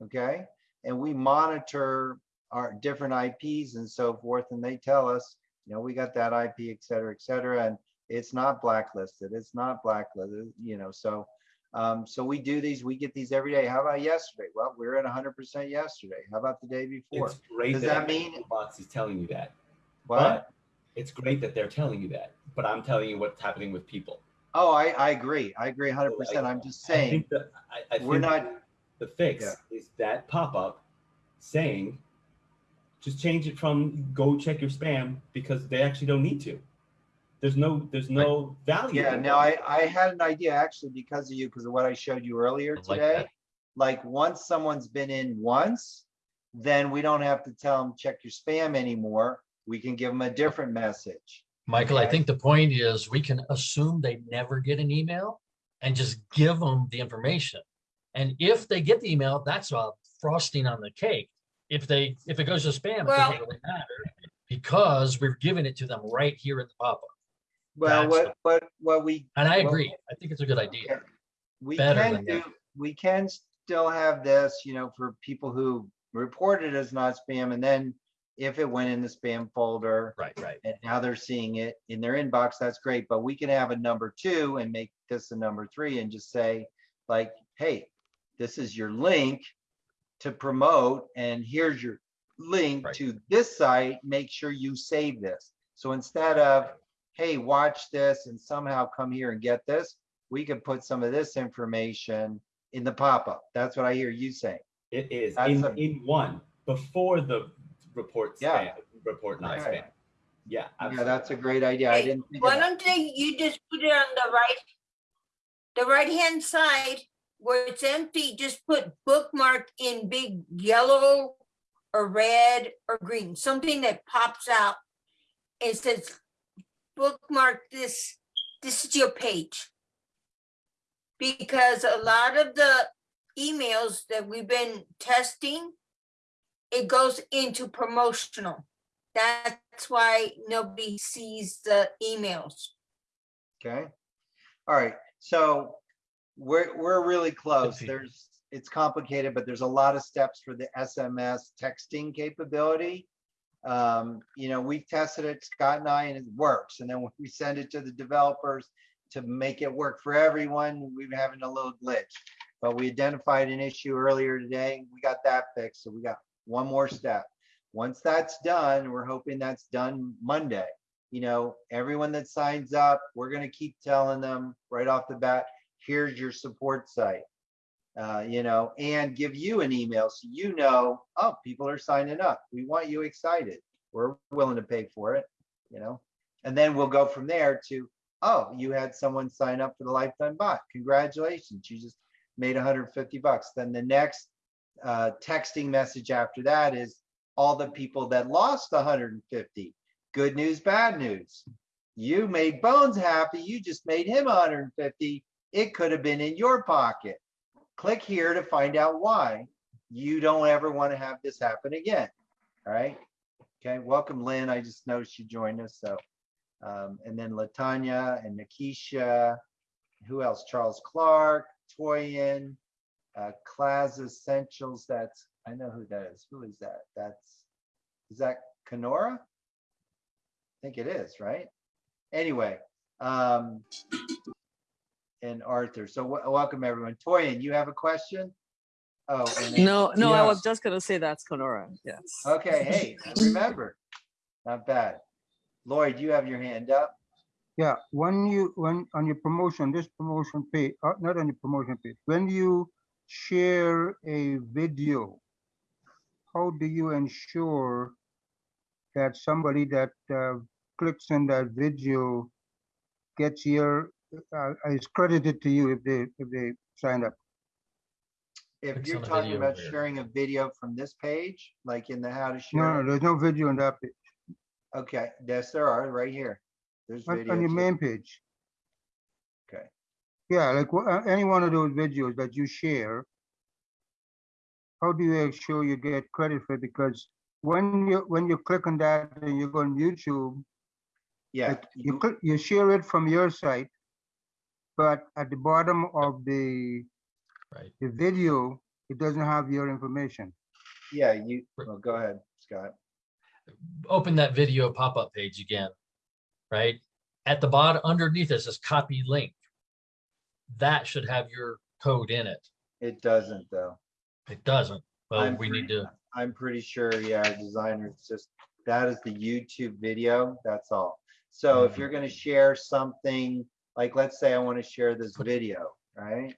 okay? And we monitor our different IPs and so forth, and they tell us, you know, we got that IP, et cetera, et cetera, and it's not blacklisted, it's not blacklisted, you know, so. Um, so we do these, we get these every day. How about yesterday? Well, we we're at hundred percent yesterday. How about the day before? it's great Does that, that mean- box is telling you that. What? But it's great that they're telling you that. But I'm telling you what's happening with people. Oh, I, I agree. I agree hundred percent. I'm just I saying, think that I, I we're think not, the fix Yeah. is that pop up saying, just change it from go check your spam because they actually don't need to. There's no there's no value. yeah, in no. I, I had an idea actually because of you, because of what I showed you earlier I like today. that. Like, once someone's been in once, then we don't have to tell them, check your spam anymore. We can give them a different message. Michael, I think the point is we can assume they never get an email and just give them the information. And if they get the email, that's a frosting on the cake. If they, if it goes to spam, it doesn't really matter because we're giving it to them right here in the pop-up. Well, That's what, what, what we. And I what- agree. I think it's a good idea. We better can do, that. we can still have this, you know, for people who report it as not spam and then if it went in the spam folder Right, right. and now they're seeing it in their inbox, that's great. But we can have a number two and make this a number three and just say like, hey, this is your link to promote and here's your link Right. to this site. Make sure you save this. So instead of, hey, watch this and somehow come here and get this, we could put some of this information in the pop-up. That's what I hear you saying. It is That's in, a- in one before the report Yeah. spam, report not Okay. spam. Yeah. Yeah, that's a great idea. I didn't think Why that. don't they, you just put it on the right, the right-hand side where it's empty, just put bookmark in big yellow or red or green, something that pops out. It says bookmark this, this is your page. Because a lot of the emails that we've been testing, it goes into promotional. That's why nobody sees the emails. Okay. All right, so we're, we're really close. There's, it's complicated, but there's a lot of steps for the SMS texting capability. Um, you know, we've tested it, Scott and I, and it works. And then when we send it to the developers to make it work for everyone, we're having a little glitch. But we identified an issue earlier today. We got that fixed, so we got one more step. Once that's done, we're hoping that's done Monday you know, everyone that signs up, we're gonna keep telling them right off the bat, here's your support site. Uh, you know, and give you an email so you know, oh, people are signing up. We want you excited. We're willing to pay for it, you know? And then we'll go from there to, oh, you had someone sign up for the lifetime bot. Congratulations, you just made 150 bucks. Then the next uh, texting message after that is all the people that lost the 150 good news, bad news. You made Bones happy. You just made him 150. It could have been in your pocket. Click here to find out why you don't ever want to have this happen again. All right. Okay. Welcome, Lynn. I just noticed you joined us. So, um, and then Latanya and Nikisha. Who else? Charles Clark, Toyin, uh, Class Essentials. That's, I know who that is. Who is that? That's, is that Kenora? I think it is, right? Anyway, um, and Arthur. So w- welcome everyone. Toyin, you have a question? Oh, and then- No, no, I was just gonna say that's Conora, yes. Okay, hey, remember. Not bad. Lloyd, you have your hand up. Yeah, when you, when, on your promotion, this promotion page, uh, not on your promotion page, when you share a video, how do you ensure that somebody that uh, clicks on that video gets your, uh, is credited to you if they, if they sign up? If Clicks you're talking about there. sharing a video from this page, like in the how to share. no, no, there's no video on that page, Okay, yes, there are, right here. There's on video. on your too. main page. Okay. Yeah, like uh, any one of those videos that you share. How do you ensure you get credit for it? Because when you, when you click on that and you go on YouTube, Yeah, like you you- click, you share it from your site. But at the bottom of the, Right. the video, it doesn't have your information. yeah, you, well, go ahead, Scott. Open that video pop-up page again, right? At the bottom, underneath it says copy link. That should have your code in it. It doesn't though. It doesn't. Well, I'm we need to, I'm pretty sure, yeah, our designer, it's just, that is the YouTube video, that's all. So if Mhm. you're gonna share something, like, let's say I wanna share this video, right?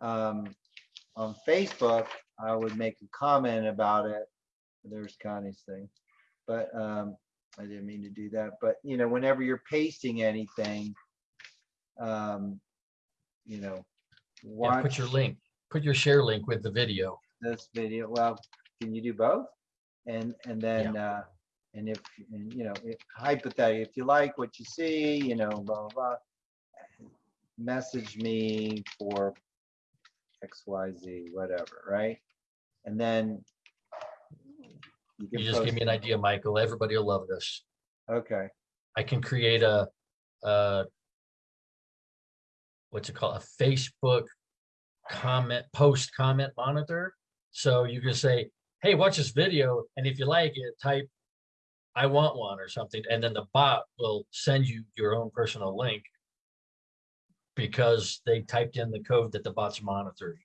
Um, on Facebook, I would make a comment about it. There's Connie's thing. But, um, I didn't mean to do that, but, you know, whenever you're pasting anything, um, you know, yeah, put your link, put your share link with the video. this video, well, can you do both? And, and then, uh, and if, and you know, if hypothetically, if you like what you see, you know, blah, blah, blah. Message me for X, Y, Z, whatever, right? And then. can You just give me an idea, Michael. Everybody will love this. Okay, I can create a, uh, what's it called? A Facebook comment, post comment monitor. So you can say, hey, watch this video. And if you like it, type, I want one or something. And then the bot will send you your own personal link because they typed in the code that the bot's monitoring.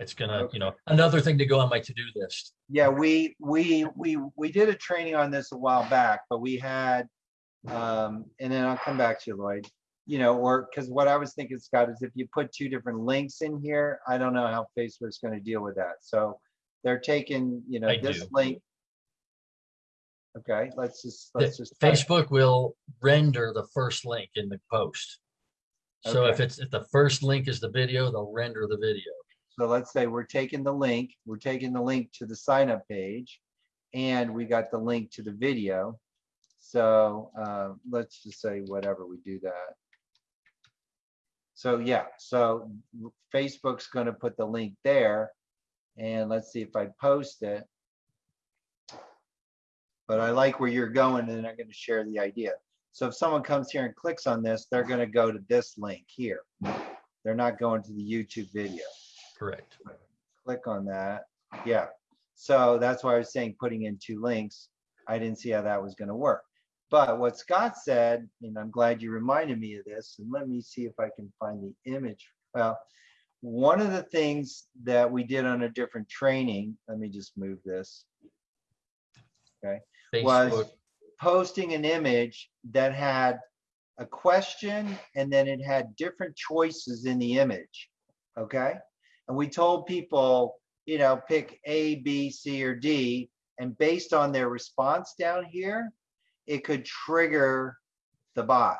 It's gonna, you know, another thing to go on my to-do list. yeah, we, we, we, we did a training on this a while back, but we had, um, and then I'll come back to you, Lloyd. You know, or, because what I was thinking, Scott, is if you put two different links in here, I don't know how Facebook's gonna deal with that. So they're taking, you know, I this do. link. Okay, let's just, let's just. try it. Facebook will render the first link in the post. So if it's, if the first link is the video, they'll render the video. So let's say we're taking the link, we're taking the link to the sign up page and we got the link to the video. So uh, let's just say whatever, we do that. So yeah, so Facebook's gonna put the link there and let's see if I post it. But I like where you're going and I'm gonna share the idea. So if someone comes here and clicks on this, they're gonna go to this link here. They're not going to the YouTube video Correct. click on that. Yeah, so that's why I was saying putting in two links. I didn't see how that was gonna work. But what Scott said, and I'm glad you reminded me of this, and let me see if I can find the image. Well, one of the things that we did on a different training, let me just move this. Okay, was posting an image that had a question and then it had different choices in the image. Okay? And we told people, you know, pick A, B, C, or D. And based on their response down here, it could trigger the bot.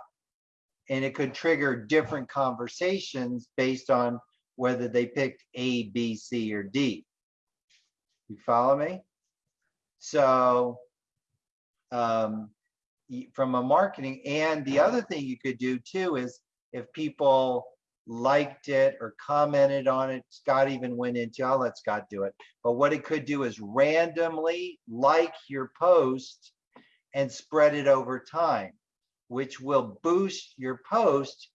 And it could trigger different conversations based on whether they picked A, B, C, or D. You follow me? So um, from a marketing, and the other thing you could do too is if people liked it or commented on it, Scott even went into, I'll let Scott do it. But what it could do is randomly like your post and spread it over time, which will boost your post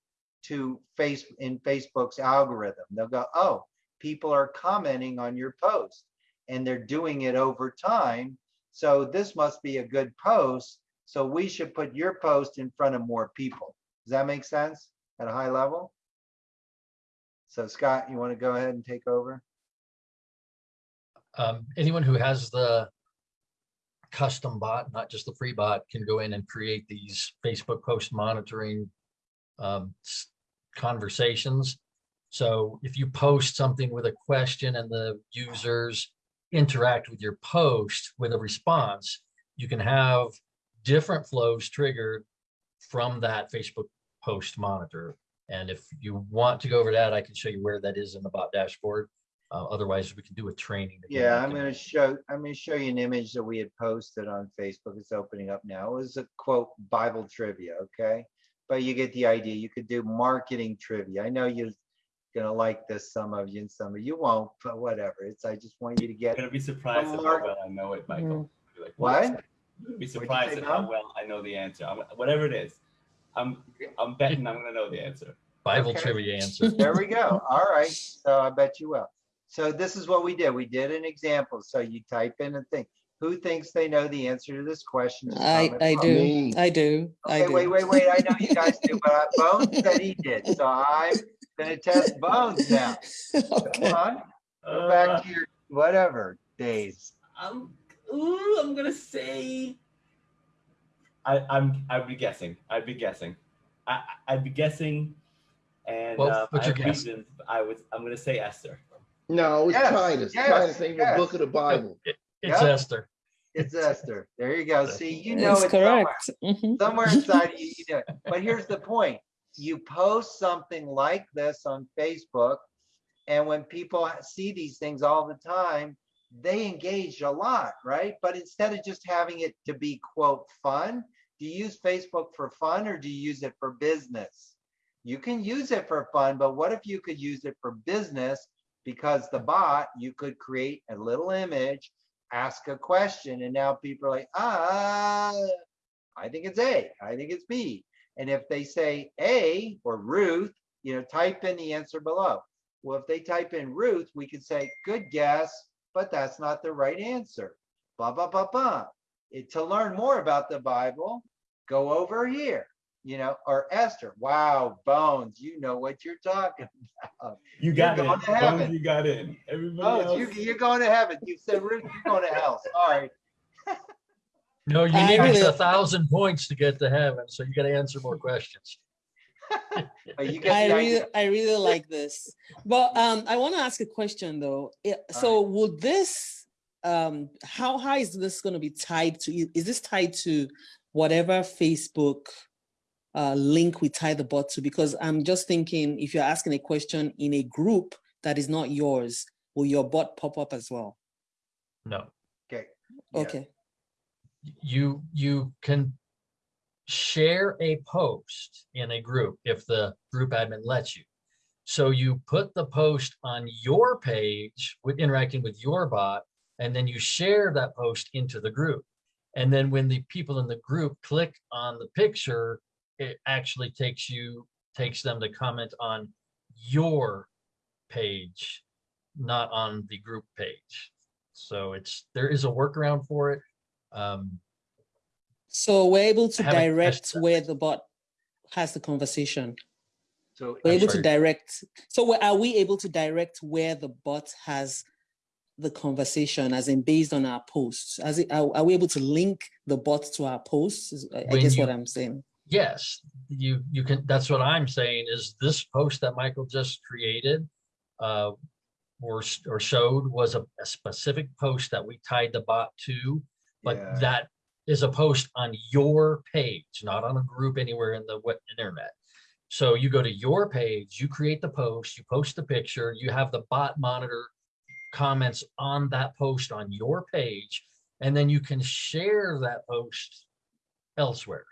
to face in Facebook's algorithm. They'll go, oh, people are commenting on your post and they're doing it over time. So this must be a good post. So we should put your post in front of more people. Does that make sense at a high level? So Scott, you want to go ahead and take over? um, anyone who has the custom bot, not just the free bot, can go in and create these Facebook post monitoring um, conversations. So if you post something with a question and the users interact with your post with a response, you can have different flows triggered from that Facebook post monitor. And if you want to go over that, I can show you where that is in the bot dashboard. Uh, otherwise, we can do a training. to Yeah, I'm gonna show, I'm gonna show you an image that we had posted on Facebook. It's opening up now. It was a quote Bible trivia, okay? But you get the idea. You could do marketing trivia. I know you're gonna like this, some of you and some of you won't, but whatever. It's, I just want you to get. You're gonna be surprised at how well I know it, Michael. You'll be like, What? You're be surprised say at how well I know the answer. I'm, whatever it is, I'm I'm betting I'm gonna know the answer. Bible Okay. trivia answer. There we go. All right. So I bet you will. So this is what we did. We did an example. So you type in a thing. Who thinks they know the answer to this question? I, I do, Me. I do, I do. wait, wait, wait. I know you guys do, but I- Bones said he did. So I'm gonna test Bones now. Okay. Come on. Go Uh, back to your whatever days. I'm ooh, I'm gonna say I, I'm I'd be guessing. I'd be guessing. I I- I'd be guessing and Well, what's I your have guess? reasons. I was I'm gonna say Esther. No, it's Yes, Titus. yes, Titus ain't the book of the Bible. It's Yeah. Esther. It's Esther. There you go. See, you know It's it's somewhere. correct. Mhm. somewhere inside you, you do it. But here's the point. You post something like this on Facebook, and when people see these things all the time, they engage a lot, right? But instead of just having it to be quote fun, do you use Facebook for fun or do you use it for business? You can use it for fun, but what if you could use it for business? Because the bot, you could create a little image, ask a question, and now people are like, ah, I think it's A, I think it's B. And if they say A or Ruth, you know, type in the answer below. Well, if they type in Ruth, we could say, good guess, but that's not the right answer. Ba ba ba ba. To learn more about the Bible, go over here, you know, or Esther. Wow, Bones, you know what you're talking about. You You're got going it. to heaven. Bones, you got in. Everybody Bones, else. you, you're going to heaven. You said Ruth, you're going to hell. Sorry. No, you need a thousand points to get to heaven, so you gotta answer more questions. You I really. I really like this. But um, I want to ask a question though. Yeah, So would this, um, how high is this going to be tied to? Is this tied to whatever Facebook uh, link we tie the bot to? Because I'm just thinking, if you're asking a question in a group that is not yours, will your bot pop up as well? No. Okay. yeah. Okay. you you can share a post in a group if the group admin lets you. So you put the post on your page with interacting with your bot, and then you share that post into the group. And then when the people in the group click on the picture, it actually takes you, takes them to comment on your page, not on the group page. So it's, there is a workaround for it. Um, So we're able to direct where the bot has the conversation. So We're I'm able to direct, so are we able to direct where the bot has the conversation as in based on our posts? As it, are, are we able to link the bot to our posts? I I When guess what I'm saying. Yes, you, you can, that's what I'm saying is this post that Michael just created uh, or, or showed was a, a specific post that we tied the bot to, but Yeah. that is a post on your page, not on a group anywhere in the web internet. So you go to your page, you create the post, you post the picture, you have the bot monitor comments on that post on your page, and then you can share that post elsewhere.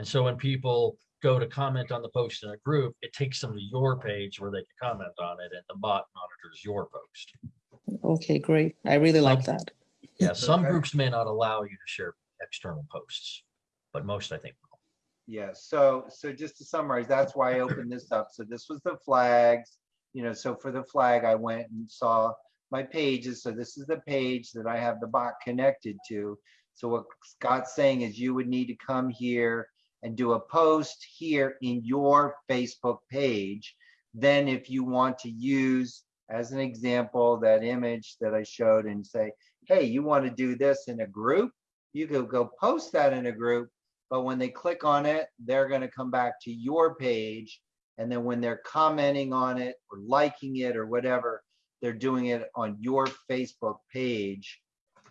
And so when people go to comment on the post in a group, it takes them to your page where they can comment on it and the bot monitors your post. Okay, great. I really like Some- that. Yeah, some Okay. groups may not allow you to share external posts, but most I think will. Yeah, so, so just to summarize, that's why I opened this up. So this was the flags, you know, so for the flag, I went and saw my pages. So this is the page that I have the bot connected to. So what Scott's saying is you would need to come here and do a post here in your Facebook page. Then if you want to use, as an example, that image that I showed and say, hey, you want to do this in a group? You could go post that in a group but when they click on it, they're going to come back to your page. And then when they're commenting on it or liking it or whatever, they're doing it on your Facebook page.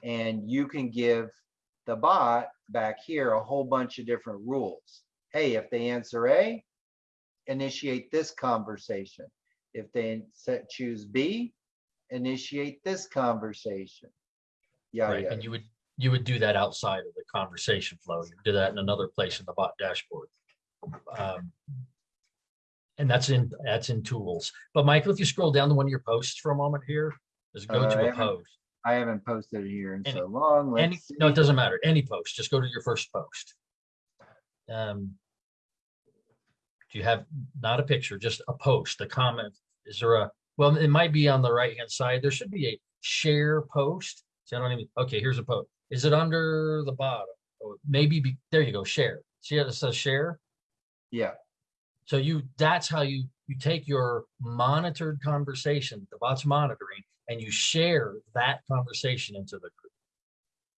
And you can give the bot back here a whole bunch of different rules. Hey, if they answer A, initiate this conversation. If they set, choose B, initiate this conversation. Yeah, Right, yeah. and you would, you would do that outside of the conversation flow. You do that in another place in the bot dashboard. Um, And that's in, that's in tools. But Michael, if you scroll down to one of your posts for a moment here, just go Uh, to a post. I haven't posted it here in Any- so long. Let's no, it doesn't matter. Any post, just go to your first post. Um, Do you have, not a picture, just a post, a comment? Is there a, well, it might be on the right-hand side. There should be a share post. See, I don't even, okay, here's a post. Is it under the bottom? Or maybe, be there you go, share. See how it says share? Yeah, So you, that's how you, you take your monitored conversation, the bot's monitoring, and you share that conversation into the group.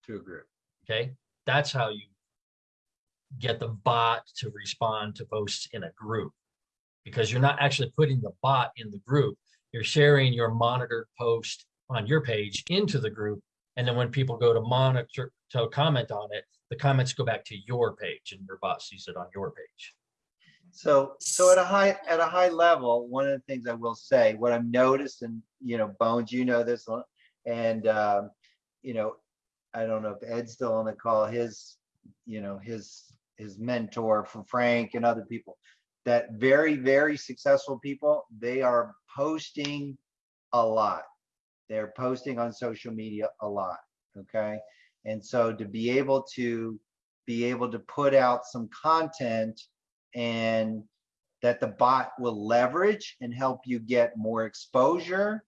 to a group. Okay, that's how you get the bot to respond to posts in a group. Because you're not actually putting the bot in the group, you're sharing your monitored post on your page into the group. And then when people go to monitor, to comment on it, the comments go back to your page and your bot sees it on your page. So, so at a high, at a high level, one of the things I will say, what I've noticed and, you know, Bones, you know this, and, um, you know, I don't know if Ed's still on the call, his, you know, his, his mentor for Frank and other people, that very, very successful people, they are posting a lot. They're posting on social media a lot, okay? And so to be able to, be able to put out some content and that the bot will leverage and help you get more exposure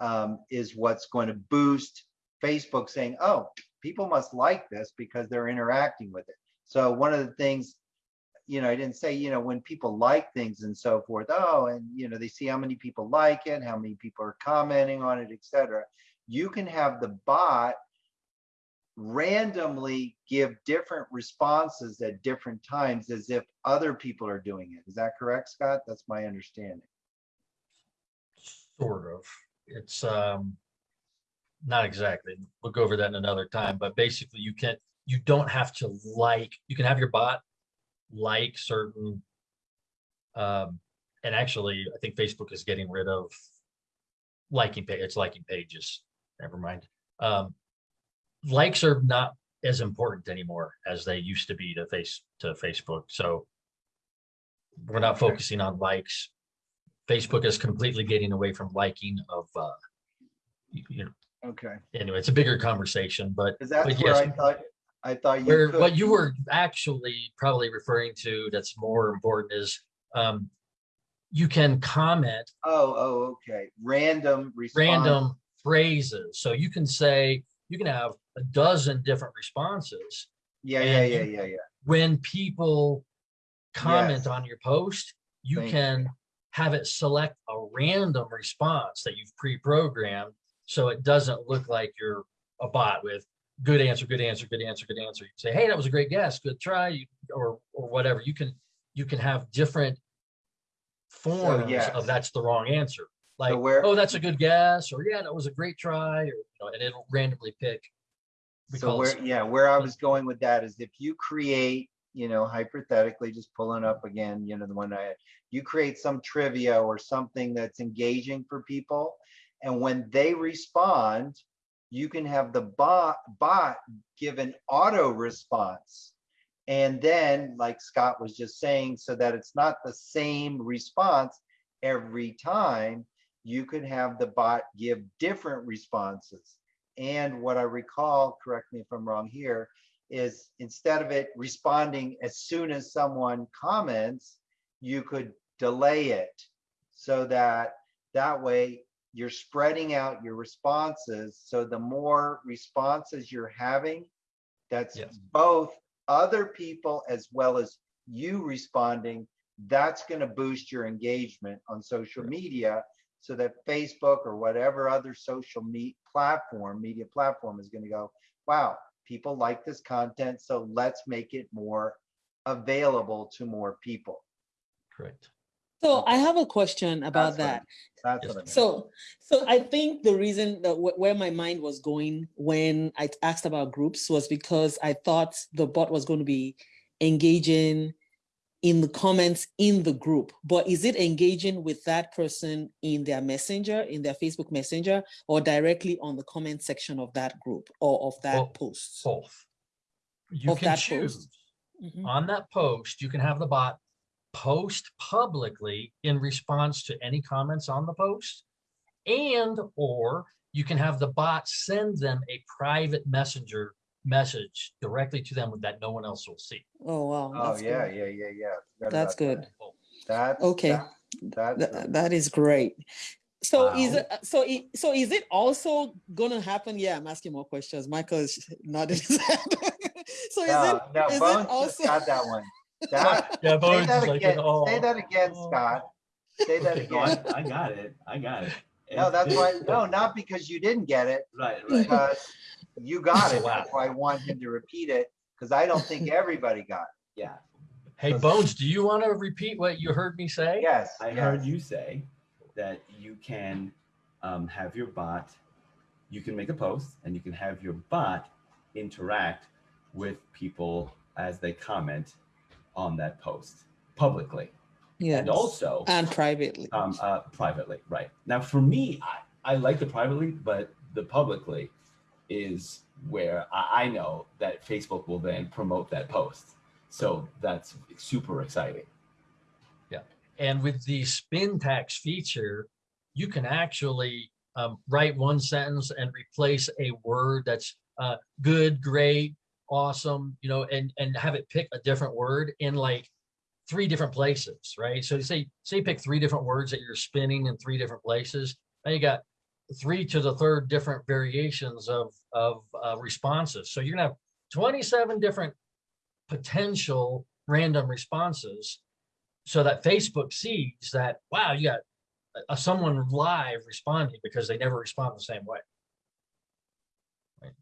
um, is what's going to boost Facebook saying, oh, people must like this because they're interacting with it. So one of the things, you know, I didn't say, you know, when people like things and so forth, oh, and you know, they see how many people like it, how many people are commenting on it, etc. You can have the bot randomly give different responses at different times as if other people are doing it. Is that correct, Scott? That's my understanding. Sort of. It's um not exactly. We'll go over that in another time, but basically you can't. you don't have to like, you can have your bot like certain um and actually I think Facebook is getting rid of liking page, it's liking pages. Never mind. Um likes are not as important anymore as they used to be to face to Facebook. So we're not focusing on likes. Facebook is completely getting away from liking of uh you- know, Okay, anyway, it's a bigger conversation, but that's but where yes, I thought, I thought you where could. what you were actually probably referring to that's more important is um you can comment Oh, oh, okay. Random response. random phrases. So you can say, you can have a dozen different responses. Yeah, yeah, and yeah, you- yeah, yeah. When people comment Yes. on your post, you Thank you. can have it select a random response that you've pre-programmed. So it doesn't look like you're a bot with good answer, good answer, good answer, good answer. You say, hey, that was a great guess, good try, or, or whatever. You can, you can have different forms yes. of that's the wrong answer. Like, where- oh, that's a good guess, or yeah, that was a great try, or, you know, and it'll randomly pick. So where, yeah, where I was going with that is if you create, you know, hypothetically, just pulling up again, you know, the one I had, you create some trivia or something that's engaging for people. And when they respond, you can have the bot, bot give an auto response. And then, like Scott was just saying, so that it's not the same response every time, you could have the bot give different responses. And what I recall, correct me if I'm wrong here, is instead of it responding as soon as someone comments, you could delay it so that that way you're spreading out your responses. So the more responses you're having, that's Yes. both other people as well as you responding, that's going to boost your engagement on social media so that Facebook or whatever other social meet platform, media platform is going to go, wow, people like this content, so let's make it more available to more people. Correct. So I have a question about That's what that. That's what I meant. So, so I think the reason that wh- where my mind was going when I asked about groups was because I thought the bot was going to be engaging in the comments in the group, but is it engaging with that person in their messenger, in their Facebook messenger, or directly on the comment section of that group or of that Well, post? Both. You Of can choose. post. Mhm. On that post, you can have the bot post publicly in response to any comments on the post. And, or you can have the bot send them a private messenger message directly to them that no one else will see. Oh, wow. Oh, that's yeah, good. yeah, yeah, yeah. Forgot That's about that. good. That's. Okay. that- That's. Th- really- that is great. So is Wow. it, so i- so is it also gonna happen? Yeah, I'm asking more questions. Michael is nodding his head. So is No, it, no, is Bones just also? got that one. That, Yeah, say Bones that is like, again, oh. say "Oh, that again, oh." Scott. Say that No, I, again. I got it. I got it. No, that's this- why, no, not because you didn't get it, Right, right. because you got it. Wow. That's why I want him to repeat it, because I don't think everybody got it. Yeah. Hey, Bones, do you want to repeat what you heard me say? Yes, I heard you say that you can um, have your bot, you can make a post and you can have your bot interact with people as they comment on that post publicly Yes. and also And privately. um, uh, privately. Right now, for me, I, I like the privately, but the publicly is where I, know that Facebook will then promote that post. So that's super exciting. Yeah. And with the spintax feature, you can actually um, write one sentence and replace a word that's uh, good, great, awesome, you know, and and have it pick a different word in like three different places, right? So say say pick three different words that you're spinning in three different places. Now you got three to the third different variations of of uh, responses. So you're gonna have 27 different potential random responses so that Facebook sees that, wow, you got a, someone live responding because they never respond the same way. Right.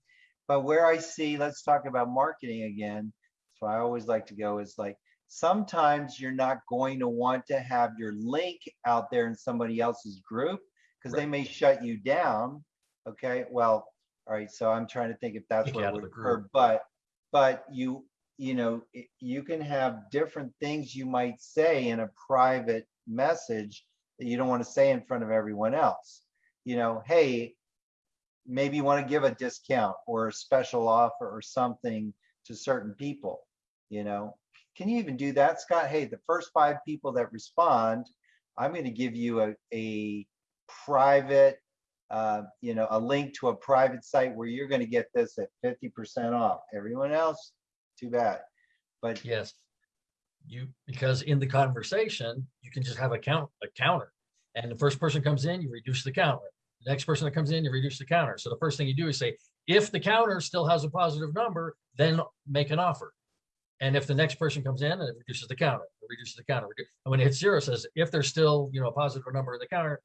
But where I see, let's talk about marketing again. So I always like to go is like, sometimes you're not going to want to have your link out there in somebody else's group because they may shut you down. Okay, well, all right, so I'm trying to think if that's Kick you where it out of would occur, but, but you, you know, you can have different things you might say in a private message that you don't want to say in front of everyone else. You know, hey, maybe you want to give a discount or a special offer or something to certain people, you know? Can you even do that, Scott? Hey, the first five people that respond, I'm going to give you a, a private, uh, you know, a link to a private site where you're going to get this at 50% off. Everyone else, too bad. But Yes. You, because in the conversation, you can just have a count, a counter. And the first person comes in, you reduce the counter. The next person that comes in, you reduce the counter. So the first thing you do is say, if the counter still has a positive number, then make an offer. And if the next person comes in and it reduces the counter, it reduces the counter. And when it hits zero, it says, if there's still, you know, a positive number in the counter,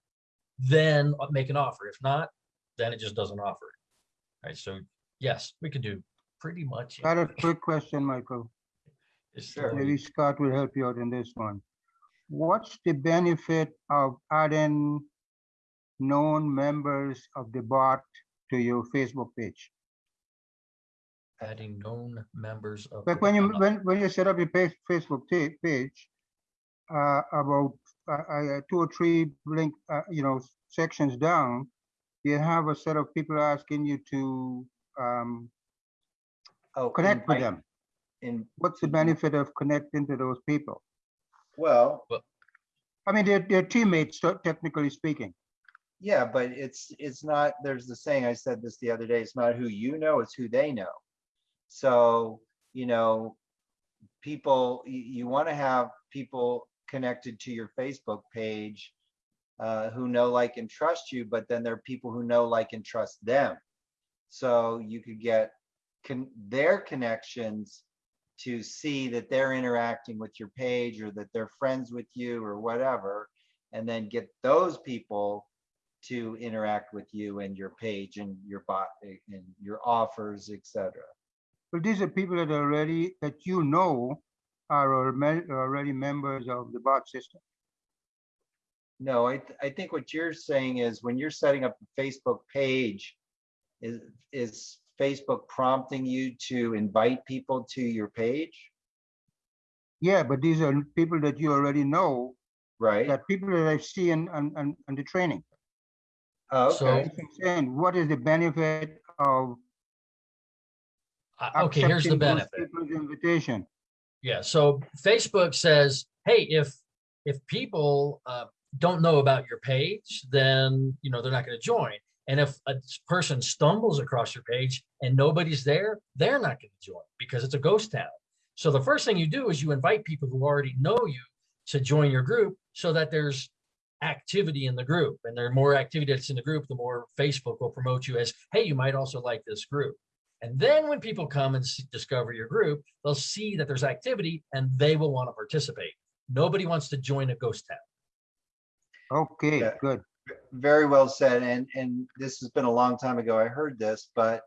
then make an offer. If not, then it just doesn't offer. it. Right, so yes, we can do pretty much. Got a quick question, Michael. It's Maybe Scott will help you out in this one. What's the benefit of adding known members of the bot to your Facebook page? Adding known members of. Like when you, when, when you set up your page, Facebook page, uh, about, uh, uh, two or three link, uh, you know, sections down, you have a set of people asking you to, um, oh, connect with them. in, What's the benefit of connecting to those people? well, I mean, they're, they're teammates, technically speaking. Yeah, but it's, it's not, there's the saying, I said this the other day, it's not who you know, it's who they know. So, you know, people, you, you want to have people connected to your Facebook page uh, who know, like, and trust you, but then there are people who know, like, and trust them. So you could get con- their connections to see that they're interacting with your page or that they're friends with you or whatever, and then get those people to interact with you and your page and your bot and your offers, etc. But these are people that are already, that you know are already members of the bot system. No, I, th- I think what you're saying is when you're setting up a Facebook page, is, is Facebook prompting you to invite people to your page? Yeah, but these are people that you already know, Right? that people that I see in, on, on, on the training. Oh, So- okay. That's what I'm saying, what is the benefit of Uh, Okay, here's the accepting those benefit. Invitation. Yeah, so Facebook says, hey, if, if people uh, don't know about your page, then, you know, they're not going to join. And if a person stumbles across your page and nobody's there, they're not going to join because it's a ghost town. So the first thing you do is you invite people who already know you to join your group so that there's activity in the group. And the more activity that's in the group, the more Facebook will promote you as, hey, you might also like this group. And then when people come and s- discover your group, they'll see that there's activity and they will want to participate. Nobody wants to join a ghost town. Okay, Yeah. good. Very well said. And, and this has been a long time ago. I heard this, but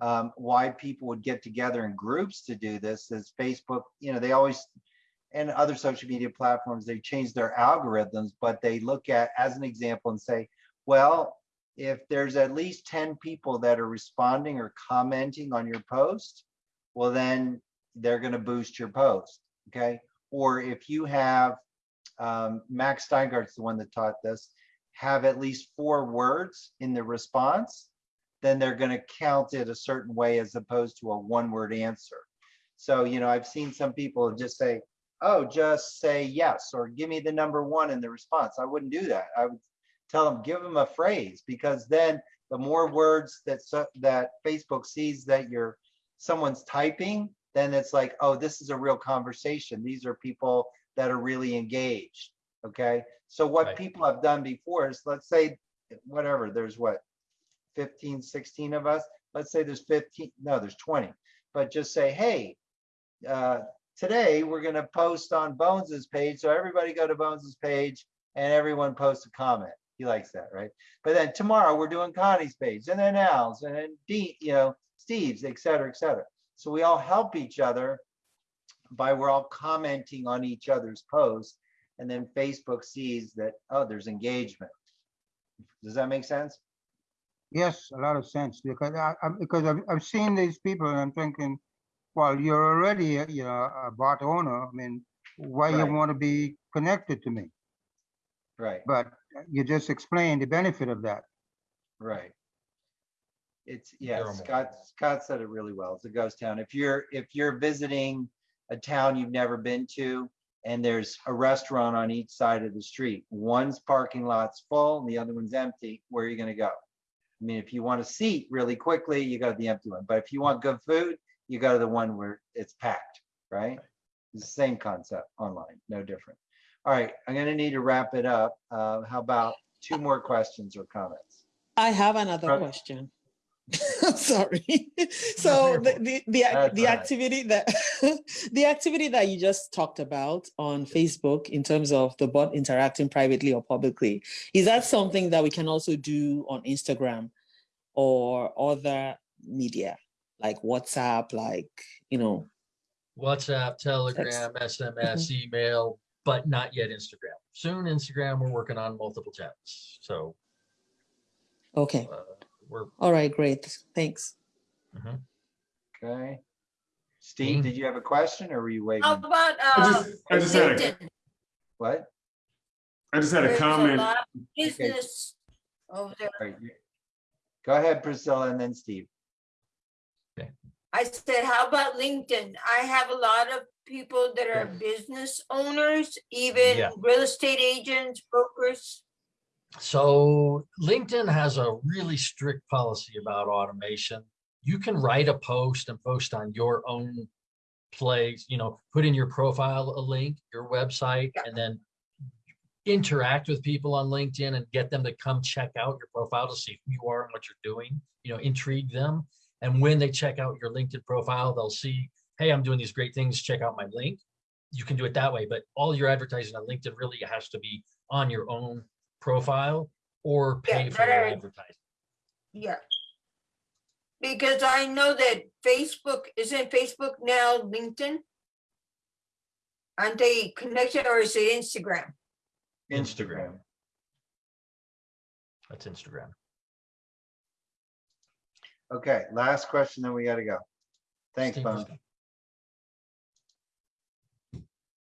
um, why people would get together in groups to do this is Facebook, you know, they always, and other social media platforms, they change their algorithms, but they look at, as an example and say, well, if there's at least 10 people that are responding or commenting on your post, well, then they're going to boost your post. Okay. Or if you have, um, Max Steingart's the one that taught this, have at least four words in the response, then they're going to count it a certain way as opposed to a one word answer. So, you know, I've seen some people just say, oh, just say yes, or give me the number one in the response. I wouldn't do that. I would tell them, give them a phrase, because then the more words that, so- that Facebook sees that you're, someone's typing, then it's like, oh, this is a real conversation. These are people that are really engaged. Okay. So what Right. people have done before is, let's say, whatever, there's what, 15, 16 of us. Let's say there's 15, no, there's 20. But just say, hey, uh, today we're going to post on Bones's page. So everybody go to Bones's page and everyone post a comment. He likes that, right? But then tomorrow we're doing Connie's page and then Al's and then Dean, you know. Steve's, et cetera, et cetera. So we all help each other by we're all commenting on each other's posts. And then Facebook sees that, oh, there's engagement. Does that make sense? Yes, a lot of sense because I, I because I've, I've seen these people and I'm thinking, well, you're already, a, you know, a bot owner. I mean, why you want to be connected to me? Right, But you just explained the benefit of that. right. It's, yeah, Terrible. Scott, Scott said it really well. It's a ghost town. If you're, if you're visiting a town you've never been to and there's a restaurant on each side of the street, one's parking lot's full and the other one's empty, where are you gonna go? I mean, if you want a seat really quickly, you go to the empty one. But if you want good food, you go to the one where it's packed, right? It's the same concept online, no different. All right, I'm gonna need to wrap it up. Uh, how about two more questions or comments? I have another Right. question. I'm sorry. So the, the, the, That's the all right. activity that, the activity that you just talked about on Facebook in terms of the bot interacting privately or publicly, is that something that we can also do on Instagram or other media like WhatsApp, like, you know, WhatsApp, Telegram, SMS, email, but not yet Instagram. Soon Instagram, we're working on multiple channels. So okay. uh, we're, All right, great. Thanks. mhm. Okay. Steve, did you have a question or were you waiting? How about, I uh, just, I just had a, LinkedIn? What? I just had a There's comment. lot of Business over there. All right, you- Go ahead, Priscilla, and then Steve. Okay. I said, how about LinkedIn? I have a lot of people that are business owners, even Yeah. real estate agents, brokers. So LinkedIn has a really strict policy about automation. You can write a post and post on your own place, you know, put in your profile a link, your website, and then interact with people on LinkedIn and get them to come check out your profile to see who you are and what you're doing, you know, intrigue them. And when they check out your LinkedIn profile, they'll see, hey, I'm doing these great things, check out my link. You can do it that way, but all your advertising on LinkedIn really has to be on your own profile or Yeah, pay for your right. advertising. Yeah. Because I know that Facebook, isn't Facebook now LinkedIn? Aren't they connected or is it Instagram? Instagram. That's Instagram. Okay, last question, then we gotta go. Thanks, Steve, Bone.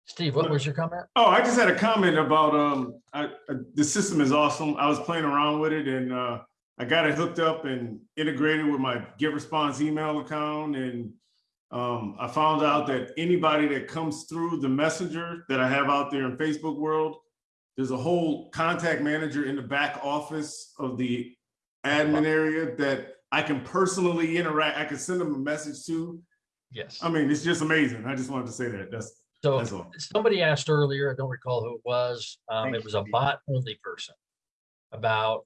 Steve, what was your comment? Oh, I just had a comment about, um, I, uh, the system is awesome. I was playing around with it and, uh, I got it hooked up and integrated with my GetResponse email account and, um, I found out that anybody that comes through the messenger that I have out there in Facebook world, there's a whole contact manager in the back office of the admin area that I can personally interact. I can send them a message to. Yes. I mean, it's just amazing. I just wanted to say that. That's, So somebody asked earlier, I don't recall who it was, um, it was a bot only person. About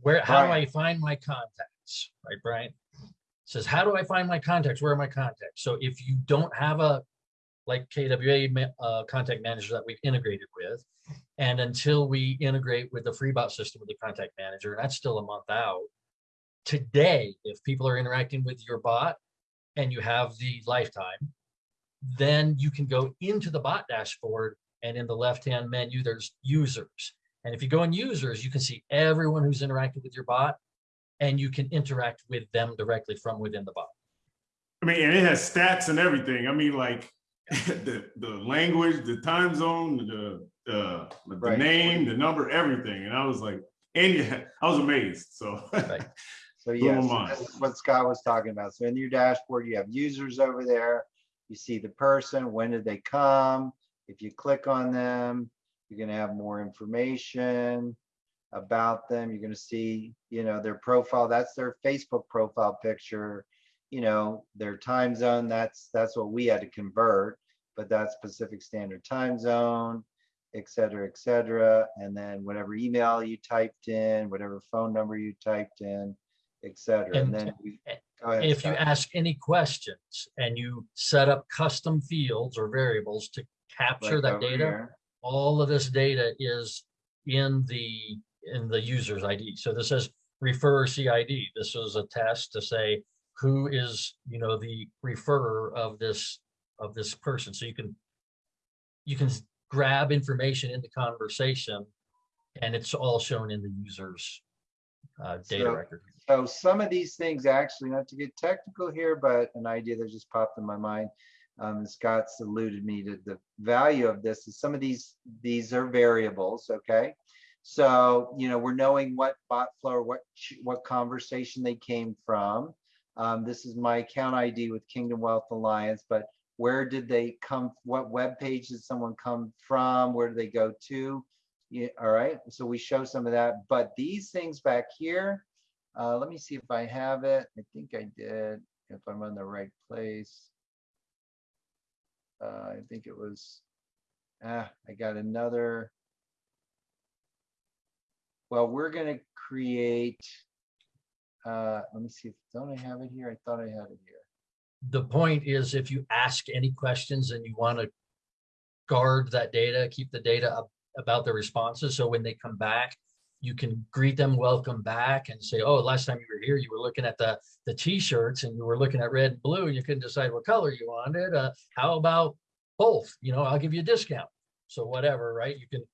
where, how do I find my contacts, right, Brian? Says, how do I find my contacts? Where are my contacts? So if you don't have a, like KWA uh, contact manager that we've integrated with, and until we integrate with the FreeBot system with the contact manager, and that's still a month out. Today, if people are interacting with your bot and you have the lifetime, then you can go into the bot dashboard and in the left-hand menu, there's users. And if you go in users, you can see everyone who's interacted with your bot and you can interact with them directly from within the bot. I mean, and it has stats and everything. I mean, like the, the language, the time zone, the, the, the Right. name, the number, everything. And I was like, and yeah, I was amazed. So Right. So yeah, my yes, mind. that's what Scott was talking about. So in your dashboard, you have users over there. You see the person, when did they come? If you click on them, you're gonna have more information about them. You're gonna see, you know, their profile. That's their Facebook profile picture. You know, their time zone, that's, that's what we had to convert, but that's Pacific Standard Time Zone, et cetera, et cetera. And then whatever email you typed in, whatever phone number you typed in, et cetera. And And- then we, ahead. If you ask any questions and you set up custom fields or variables to capture Like that data, here. all of this data is in the, in the user's ID. So this says refer CID. This was a test to say, who is, you know, the referrer of this, of this person. So you can, you can grab information in the conversation and it's all shown in the user's uh, data So- record. So some of these things actually, not to get technical here, but an idea that just popped in my mind. Um, Scott's alluded me to the value of this is some of these, these are variables, okay? So, you know, we're knowing what bot flow, or what, what conversation they came from. Um, this is my account ID with Kingdom Wealth Alliance, but where did they come, what web page did someone come from? Where do they go to? Yeah, all right, so we show some of that, but these things back here, uh, let me see if I have it. I think I did, if I'm on the right place. Uh, I think it was, ah, I got another. Well, we're gonna create, uh, let me see, if don't I have it here? I thought I had it here. The point is if you ask any questions and you want to guard that data, keep the data up about the responses. So when they come back, you can greet them, welcome back and say, oh, last time you were here, you were looking at the, the t-shirts and you were looking at red and blue and you couldn't decide what color you wanted. Uh, how about both? You know, I'll give you a discount. So whatever, right? You can,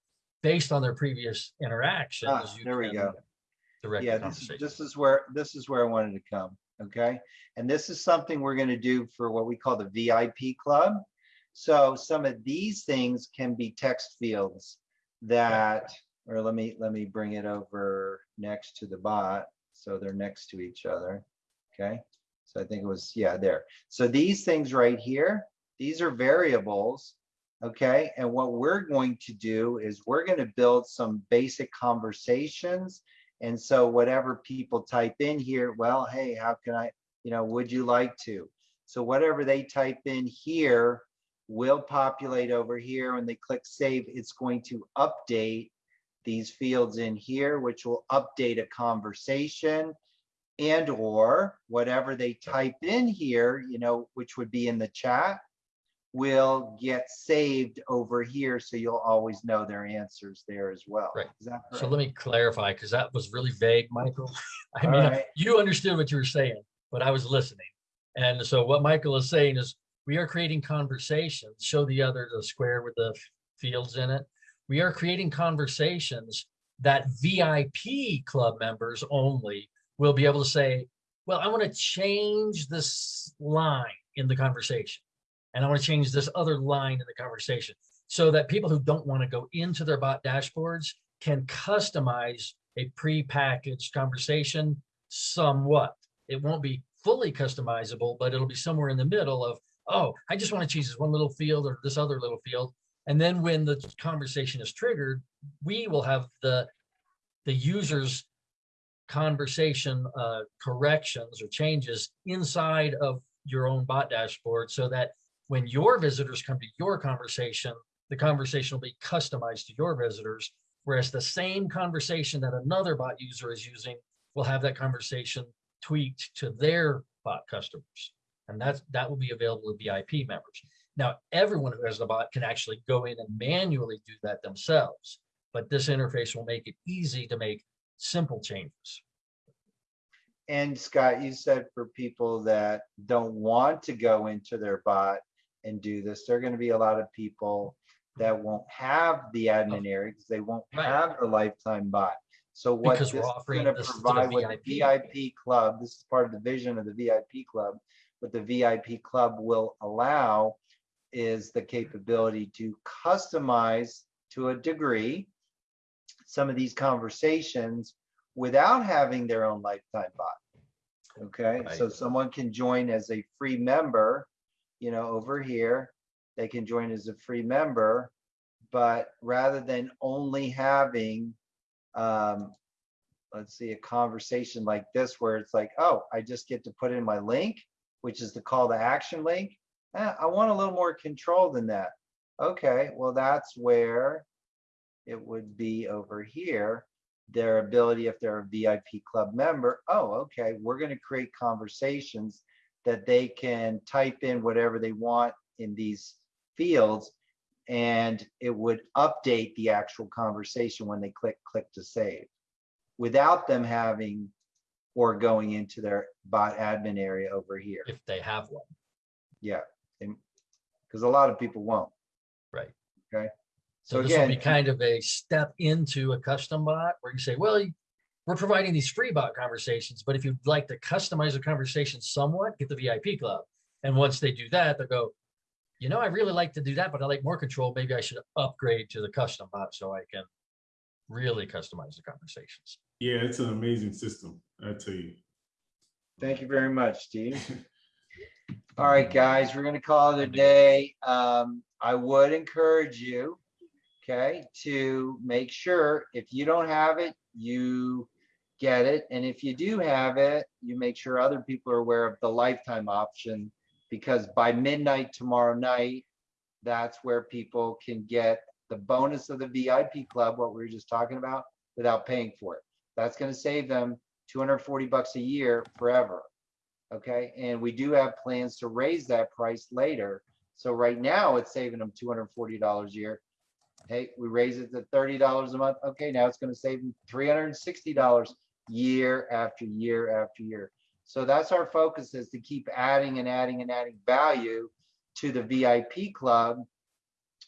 based on their previous interactions. Ah, you there we can go. Direct Yeah, this is, this is where, this is where I wanted to come, okay? And this is something we're gonna do for what we call the VIP club. So some of these things can be text fields that, or let me, let me bring it over next to the bot. So they're next to each other, okay? So I think it was, yeah, there. So these things right here, these are variables Okay, and what we're going to do is we're going to build some basic conversations. And so whatever people type in here, well, hey, how can I, you know, would you like to? So whatever they type in here will populate over here. When they click save, it's going to update these fields in here, which will update a conversation and or whatever they type in here, you know, which would be in the chat will get saved over here, so you'll always know their answers there as well. Right. So let me clarify, because that was really vague, Michael. I All mean, right. you understood what you were saying, but I was listening. And so what Michael is saying is we are creating conversations, show the other, the square with the fields in it. We are creating conversations that VIP club members only will be able to say, well, I want to change this line in the conversation. And I want to change this other line in the conversation so that people who don't want to go into their bot dashboards can customize a pre-packaged conversation somewhat. It won't be fully customizable, but it'll be somewhere in the middle of, oh, I just want to change this one little field or this other little field. And then when the conversation is triggered, we will have the, the user's conversation uh, corrections or changes inside of your own bot dashboard so that when your visitors come to your conversation, the conversation will be customized to your visitors. Whereas the same conversation that another bot user is using will have that conversation tweaked to their bot customers. And that's, that will be available to VIP members. Now, everyone who has the bot can actually go in and manually do that themselves. But this interface will make it easy to make simple changes. And Scott, you said for people that don't want to go into their bot and do this, there are going to be a lot of people that won't have the admin area because they won't Right. have the lifetime bot. So what Because this we're is offering going to provide with the VIP. VIP club, this is part of the vision of the VIP club. What the VIP club will allow is the capability to customize to a degree some of these conversations without having their own lifetime bot. Okay, so someone can join as a free member, you know, over here. They can join as a free member, but rather than only having, um, let's see, a conversation like this where it's like, oh, I just get to put in my link, which is the call to action link. Eh, I want a little more control than that. Okay, well, that's where it would be over here their ability if they're a VIP club member, oh, okay, we're going to create conversations that they can type in whatever they want in these fields and it would update the actual conversation when they click click to save without them having or going into their bot admin area over here. If they have one. Yeah, because a lot of people won't. Right. Okay. So So this will be kind of a step into a custom bot where you say, well, we're providing these free bot conversations, but if you'd like to customize the conversation somewhat, get the VIP club. And once they do that, they'll go, you know, I really like to do that, but I like more control. Maybe I should upgrade to the custom bot so I can really customize the conversations. Yeah, it's an amazing system, I tell you. Thank you very much, Steve. All right, guys, we're gonna call it a day. Um, I would encourage you, okay, to make sure if you don't have it, you get it. And if you do have it, you make sure other people are aware of the lifetime option. Because by midnight tomorrow night, that's where people can get the bonus of the VIP club, what we were just talking about, without paying for it. That's gonna save them two hundred and forty bucks a year forever. Okay, and we do have plans to raise that price later. So right now, it's saving them two hundred and forty dollars a year. Hey, we raise it to thirty dollars a month. Okay, now it's gonna save them three hundred and sixty dollars year after year after year. So that's our focus is to keep adding and adding and adding value to the VIP club.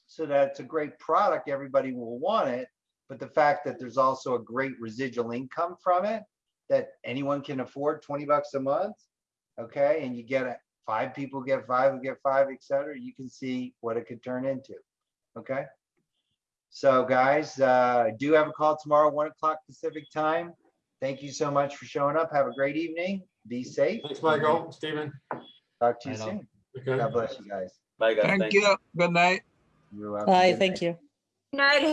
So that it's a great product, everybody will want it. But the fact that there's also a great residual income from it, that anyone can afford twenty bucks a month. Okay, and you get it, five people get five, who get five, et cetera, you can see what it could turn into. Okay? So guys, uh, I do have a call tomorrow, one o'clock Pacific time. Thank you so much for showing up. Have a great evening. Be safe. Thanks, Michael, Stephen. Talk to you soon. Okay. God bless you guys. Bye, guys. Thank Thank you. Good night. You're welcome. Bye, Good thank night. you. Night,